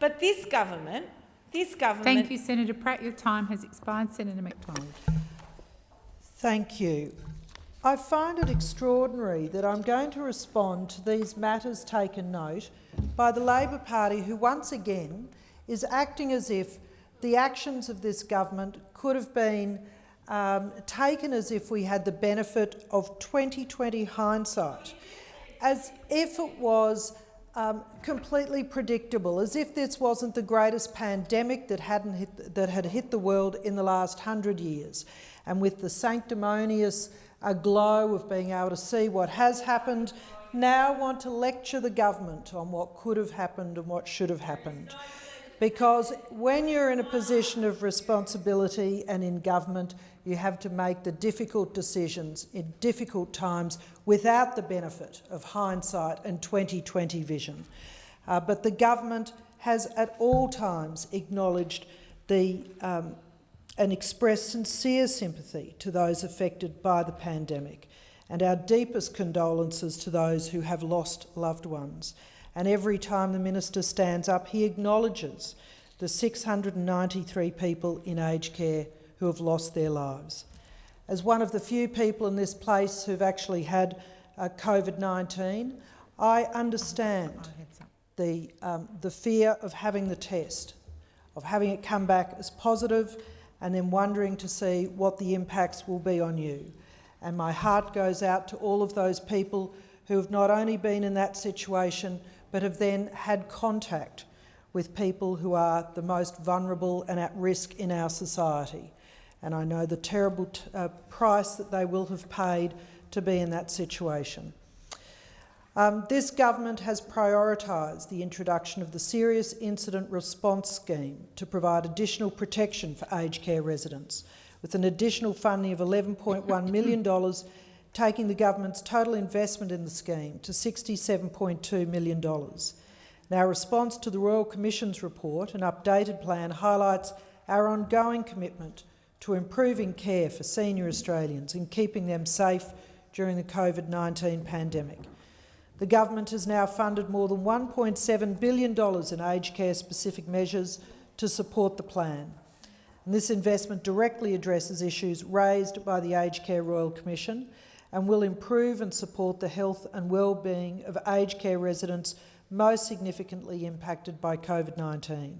[SPEAKER 20] But this government, this government...
[SPEAKER 21] Thank you, Senator Pratt. Your time has expired. Senator McDonald.
[SPEAKER 17] Thank you. I find it extraordinary that I'm going to respond to these matters taken note by the Labor Party, who once again is acting as if the actions of this government could have been um, taken as if we had the benefit of 2020 hindsight, as if it was um, completely predictable, as if this wasn't the greatest pandemic that, hadn't hit, that had hit the world in the last hundred years. And with the sanctimonious uh, glow of being able to see what has happened, now want to lecture the government on what could have happened and what should have happened. Because when you're in a position of responsibility and in government, you have to make the difficult decisions in difficult times without the benefit of hindsight and 2020 vision. Uh, but the government has at all times acknowledged the um, and express sincere sympathy to those affected by the pandemic and our deepest condolences to those who have lost loved ones. And every time the minister stands up, he acknowledges the 693 people in aged care who have lost their lives. As one of the few people in this place who've actually had uh, COVID-19, I understand the, um, the fear of having the test, of having it come back as positive and then wondering to see what the impacts will be on you. And my heart goes out to all of those people who have not only been in that situation, but have then had contact with people who are the most vulnerable and at risk in our society. And I know the terrible uh, price that they will have paid to be in that situation. Um, this government has prioritised the introduction of the Serious Incident Response Scheme to provide additional protection for aged care residents, with an additional funding of $11.1 million, taking the government's total investment in the scheme to $67.2 million. Now, response to the Royal Commission's report, an updated plan highlights our ongoing commitment to improving care for senior Australians and keeping them safe during the COVID-19 pandemic. The government has now funded more than $1.7 billion in aged care specific measures to support the plan. And this investment directly addresses issues raised by the Aged Care Royal Commission and will improve and support the health and well-being of aged care residents most significantly impacted by COVID-19.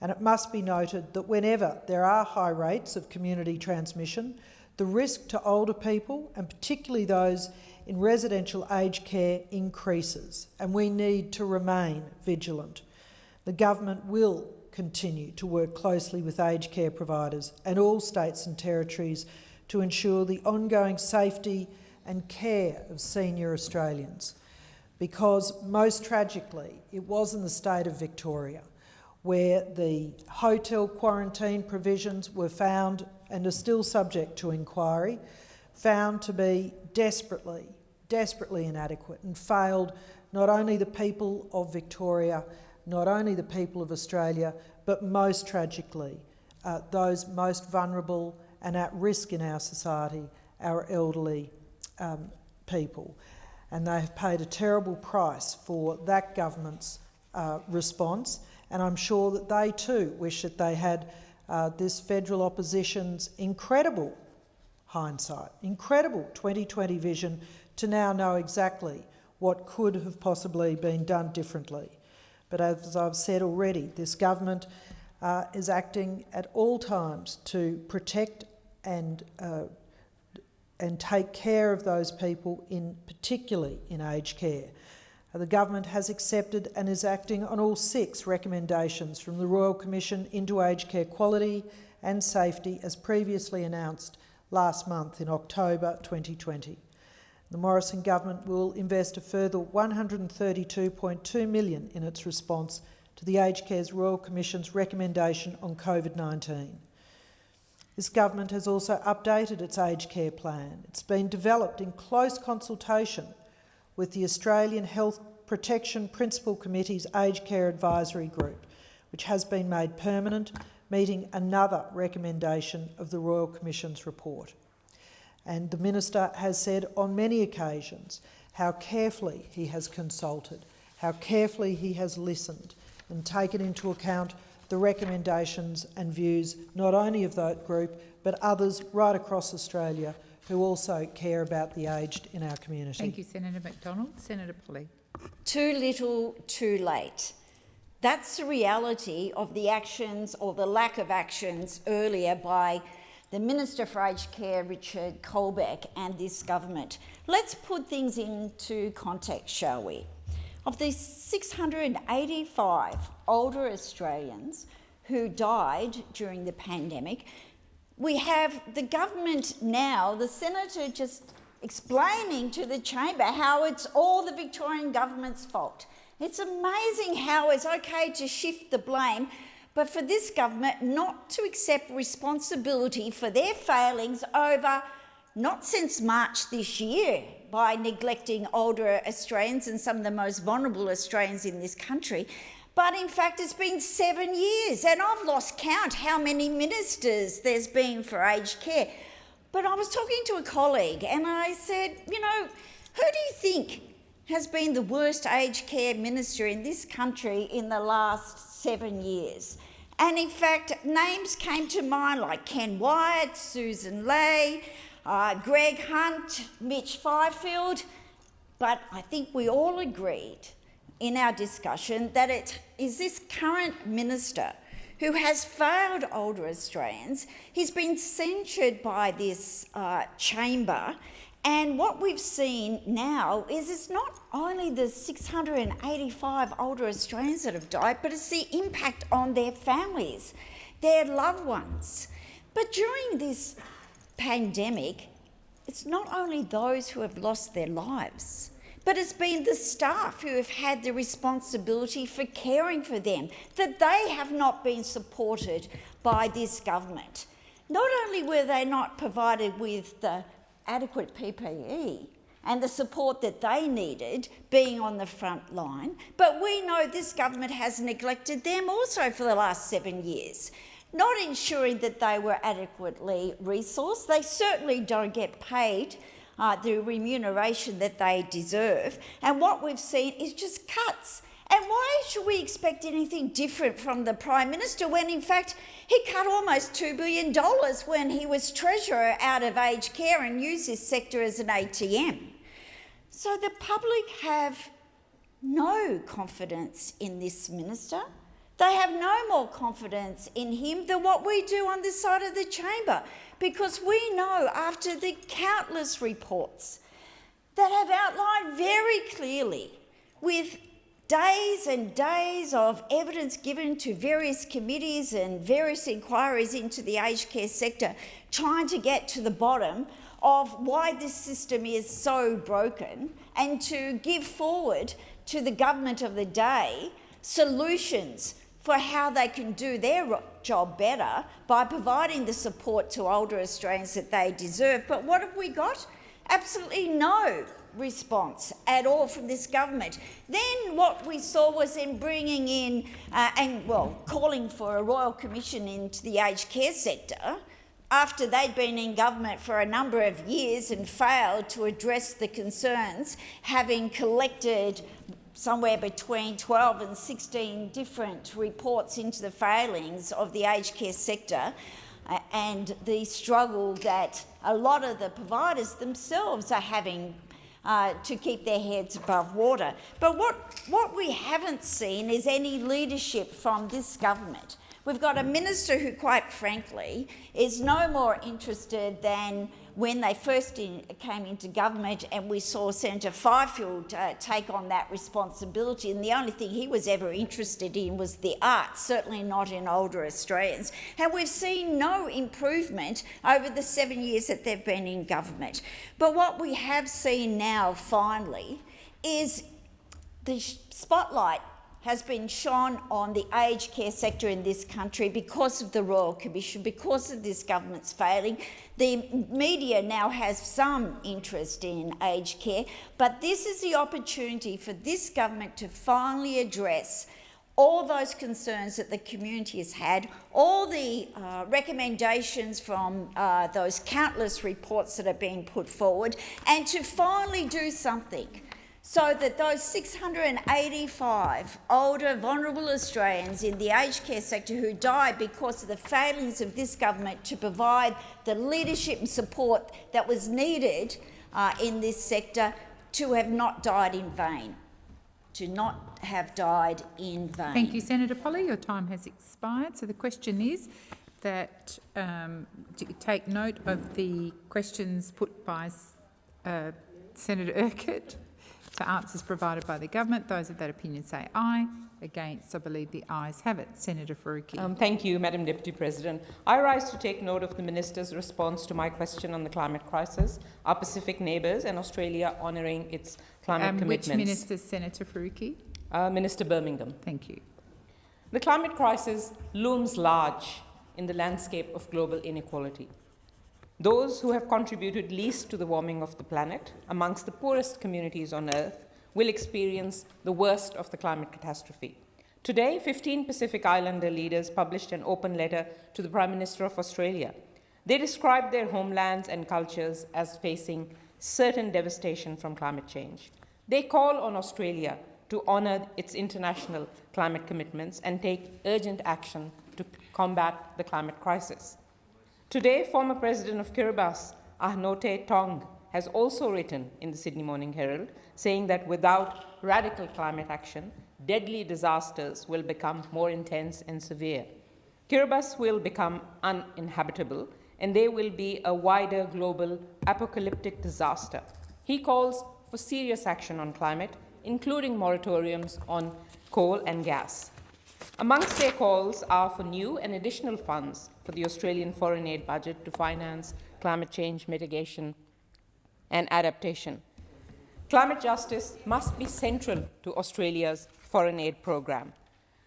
[SPEAKER 17] And it must be noted that whenever there are high rates of community transmission, the risk to older people, and particularly those in residential aged care, increases, and we need to remain vigilant. The government will continue to work closely with aged care providers and all states and territories to ensure the ongoing safety and care of senior Australians. Because most tragically, it was in the state of Victoria where the hotel quarantine provisions were found and are still subject to inquiry, found to be desperately, desperately inadequate and failed not only the people of Victoria, not only the people of Australia, but most tragically, uh, those most vulnerable and at risk in our society, our elderly um, people. And they have paid a terrible price for that government's uh, response. And I'm sure that they too wish that they had uh, this federal opposition's incredible hindsight, incredible 2020 vision to now know exactly what could have possibly been done differently. But as I've said already, this government uh, is acting at all times to protect and uh, and take care of those people, in particularly in aged care. Uh, the government has accepted and is acting on all six recommendations from the Royal Commission into aged care quality and safety as previously announced last month in October 2020. The Morrison government will invest a further 132.2 million in its response to the Aged Care's Royal Commission's recommendation on COVID-19. This government has also updated its aged care plan. It's been developed in close consultation with the Australian Health Protection Principal Committee's Aged Care Advisory Group, which has been made permanent, meeting another recommendation of the Royal Commission's report. And the Minister has said on many occasions how carefully he has consulted, how carefully he has listened and taken into account the recommendations and views not only of that group but others right across Australia who also care about the aged in our community.
[SPEAKER 21] Thank you, Senator McDonald. Senator Polley.
[SPEAKER 23] Too little, too late. That's the reality of the actions or the lack of actions earlier by the Minister for Aged Care, Richard Colbeck, and this government. Let's put things into context, shall we? Of the 685 older Australians who died during the pandemic, we have the government now, the senator just explaining to the chamber how it's all the Victorian government's fault. It's amazing how it's okay to shift the blame, but for this government not to accept responsibility for their failings over not since March this year by neglecting older Australians and some of the most vulnerable Australians in this country, but in fact it's been seven years and I've lost count how many ministers there's been for aged care. But I was talking to a colleague and I said, you know, who do you think has been the worst aged care minister in this country in the last seven years? And in fact, names came to mind like Ken Wyatt, Susan Ley, uh, Greg Hunt, Mitch Fifield, but I think we all agreed in our discussion that it is this current minister who has failed older Australians. He's been censured by this uh, chamber and what we've seen now is it's not only the 685 older Australians that have died, but it's the impact on their families, their loved ones. But during this pandemic, it's not only those who have lost their lives, but it's been the staff who have had the responsibility for caring for them, that they have not been supported by this government. Not only were they not provided with the adequate PPE and the support that they needed being on the front line, but we know this government has neglected them also for the last seven years not ensuring that they were adequately resourced. They certainly don't get paid uh, the remuneration that they deserve. And what we've seen is just cuts And why should we expect anything different from the Prime Minister when, in fact, he cut almost $2 billion when he was Treasurer out of aged care and used this sector as an ATM? So the public have no confidence in this minister. They have no more confidence in him than what we do on this side of the chamber because we know after the countless reports that have outlined very clearly with days and days of evidence given to various committees and various inquiries into the aged care sector, trying to get to the bottom of why this system is so broken and to give forward to the government of the day solutions for how they can do their job better by providing the support to older Australians that they deserve. But what have we got? Absolutely no response at all from this government. Then what we saw was in bringing in uh, and, well, calling for a royal commission into the aged care sector after they'd been in government for a number of years and failed to address the concerns, having collected somewhere between 12 and 16 different reports into the failings of the aged care sector uh, and the struggle that a lot of the providers themselves are having uh, to keep their heads above water. But what, what we haven't seen is any leadership from this government. We've got a minister who, quite frankly, is no more interested than when they first in, came into government and we saw Senator Fifield uh, take on that responsibility. And the only thing he was ever interested in was the arts, certainly not in older Australians. And we've seen no improvement over the seven years that they've been in government. But what we have seen now, finally, is the spotlight has been shone on the aged care sector in this country because of the Royal Commission, because of this government's failing. The media now has some interest in aged care, but this is the opportunity for this government to finally address all those concerns that the community has had, all the uh, recommendations from uh, those countless reports that have been put forward, and to finally do something so that those 685 older, vulnerable Australians in the aged care sector who died because of the failings of this government to provide the leadership and support that was needed uh, in this sector to have not died in vain. To not have died in vain.
[SPEAKER 21] Thank you, Senator Polley. Your time has expired. So the question is that um, take note of the questions put by uh, Senator Urquhart to answers provided by the government. Those of that opinion say aye. Against, I believe the ayes have it. Senator Faruqi.
[SPEAKER 8] Um, thank you, Madam Deputy President. I rise to take note of the Minister's response to my question on the climate crisis, our Pacific neighbours and Australia honouring its climate
[SPEAKER 21] um,
[SPEAKER 8] commitments.
[SPEAKER 21] Which Minister, Senator Faruqi?
[SPEAKER 8] Uh, Minister Birmingham.
[SPEAKER 21] Thank you.
[SPEAKER 8] The climate crisis looms large in the landscape of global inequality. Those who have contributed least to the warming of the planet, amongst the poorest communities on Earth, will experience the worst of the climate catastrophe. Today, 15 Pacific Islander leaders published an open letter to the Prime Minister of Australia. They described their homelands and cultures as facing certain devastation from climate change. They call on Australia to honour its international climate commitments and take urgent action to combat the climate crisis. Today, former President of Kiribati, Anote Tong, has also written in the Sydney Morning Herald saying that without radical climate action, deadly disasters will become more intense and severe. Kiribati will become uninhabitable and there will be a wider global apocalyptic disaster. He calls for serious action on climate, including moratoriums on coal and gas. Amongst their calls are for new and additional funds for the Australian foreign aid budget to finance climate change mitigation and adaptation. Climate justice must be central to Australia's foreign aid program.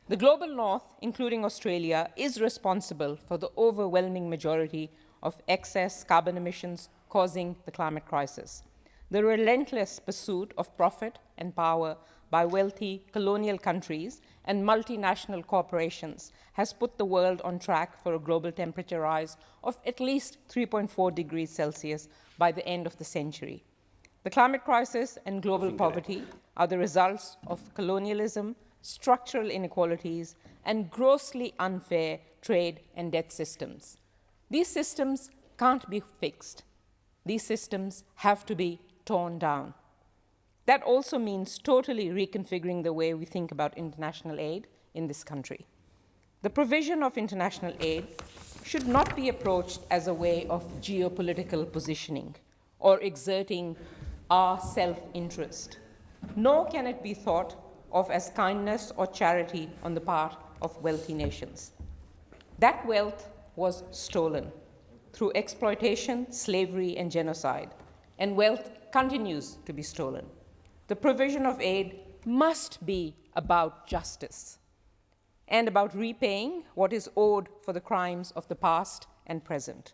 [SPEAKER 8] The global north, including Australia, is responsible for the overwhelming majority of excess carbon emissions causing the climate crisis. The relentless pursuit of profit and power by wealthy colonial countries and multinational corporations has put the world on track for a global temperature rise of at least 3.4 degrees Celsius by the end of the century. The climate crisis and global poverty are the results of colonialism, structural inequalities, and grossly unfair trade and debt systems. These systems can't be fixed. These systems have to be torn down. That also means totally reconfiguring the way we think about international aid in this country. The provision of international aid should not be approached as a way of geopolitical positioning or exerting our self-interest, nor can it be thought of as kindness or charity on the part of wealthy nations. That wealth was stolen through exploitation, slavery, and genocide, and wealth continues to be stolen. The provision of aid must be about justice and about repaying what is owed for the crimes of the past and present.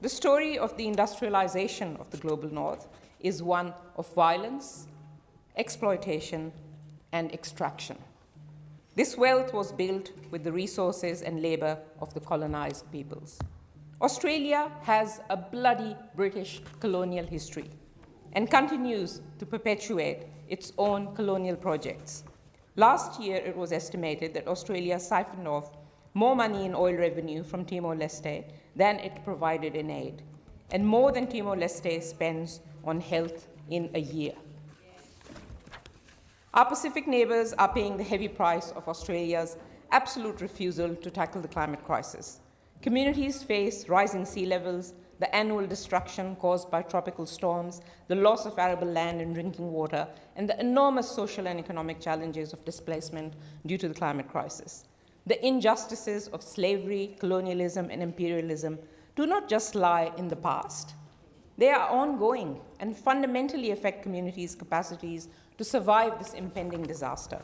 [SPEAKER 8] The story of the industrialization of the global north is one of violence, exploitation, and extraction. This wealth was built with the resources and labor of the colonized peoples. Australia has a bloody British colonial history and continues to perpetuate its own colonial projects. Last year, it was estimated that Australia siphoned off more money in oil revenue from Timor-Leste than it provided in aid, and more than Timor-Leste spends on health in a year. Our Pacific neighbours are paying the heavy price of Australia's absolute refusal to tackle the climate crisis. Communities face rising sea levels, the annual destruction caused by tropical storms, the loss of arable land and drinking water, and the enormous social and economic challenges of displacement due to the climate crisis. The injustices of slavery, colonialism, and imperialism do not just lie in the past. They are ongoing and fundamentally affect communities' capacities to survive this impending disaster.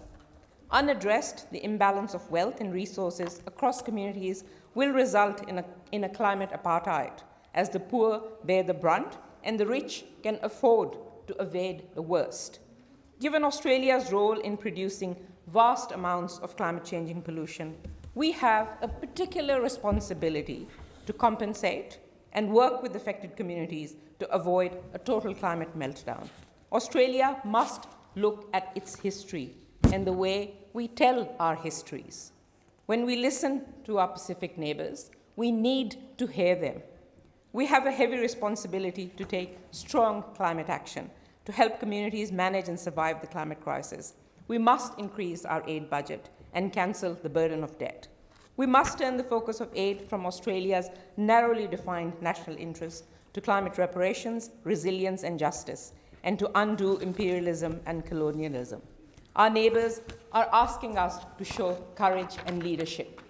[SPEAKER 8] Unaddressed, the imbalance of wealth and resources across communities will result in a, in a climate apartheid, as the poor bear the brunt and the rich can afford to evade the worst. Given Australia's role in producing vast amounts of climate changing pollution, we have a particular responsibility to compensate and work with affected communities to avoid a total climate meltdown. Australia must look at its history and the way we tell our histories. When we listen to our Pacific neighbors, we need to hear them. We have a heavy responsibility to take strong climate action to help communities manage and survive the climate crisis. We must increase our aid budget and cancel the burden of debt. We must turn the focus of aid from Australia's narrowly defined national interests to climate reparations, resilience, and justice, and to undo imperialism and colonialism. Our neighbours are asking us to show courage and leadership,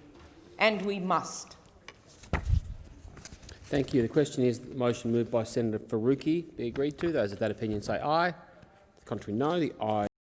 [SPEAKER 8] and we must.
[SPEAKER 1] Thank you. The question is, the motion moved by Senator Faruqi be agreed to. Those of that opinion say aye. The contrary, no. The aye.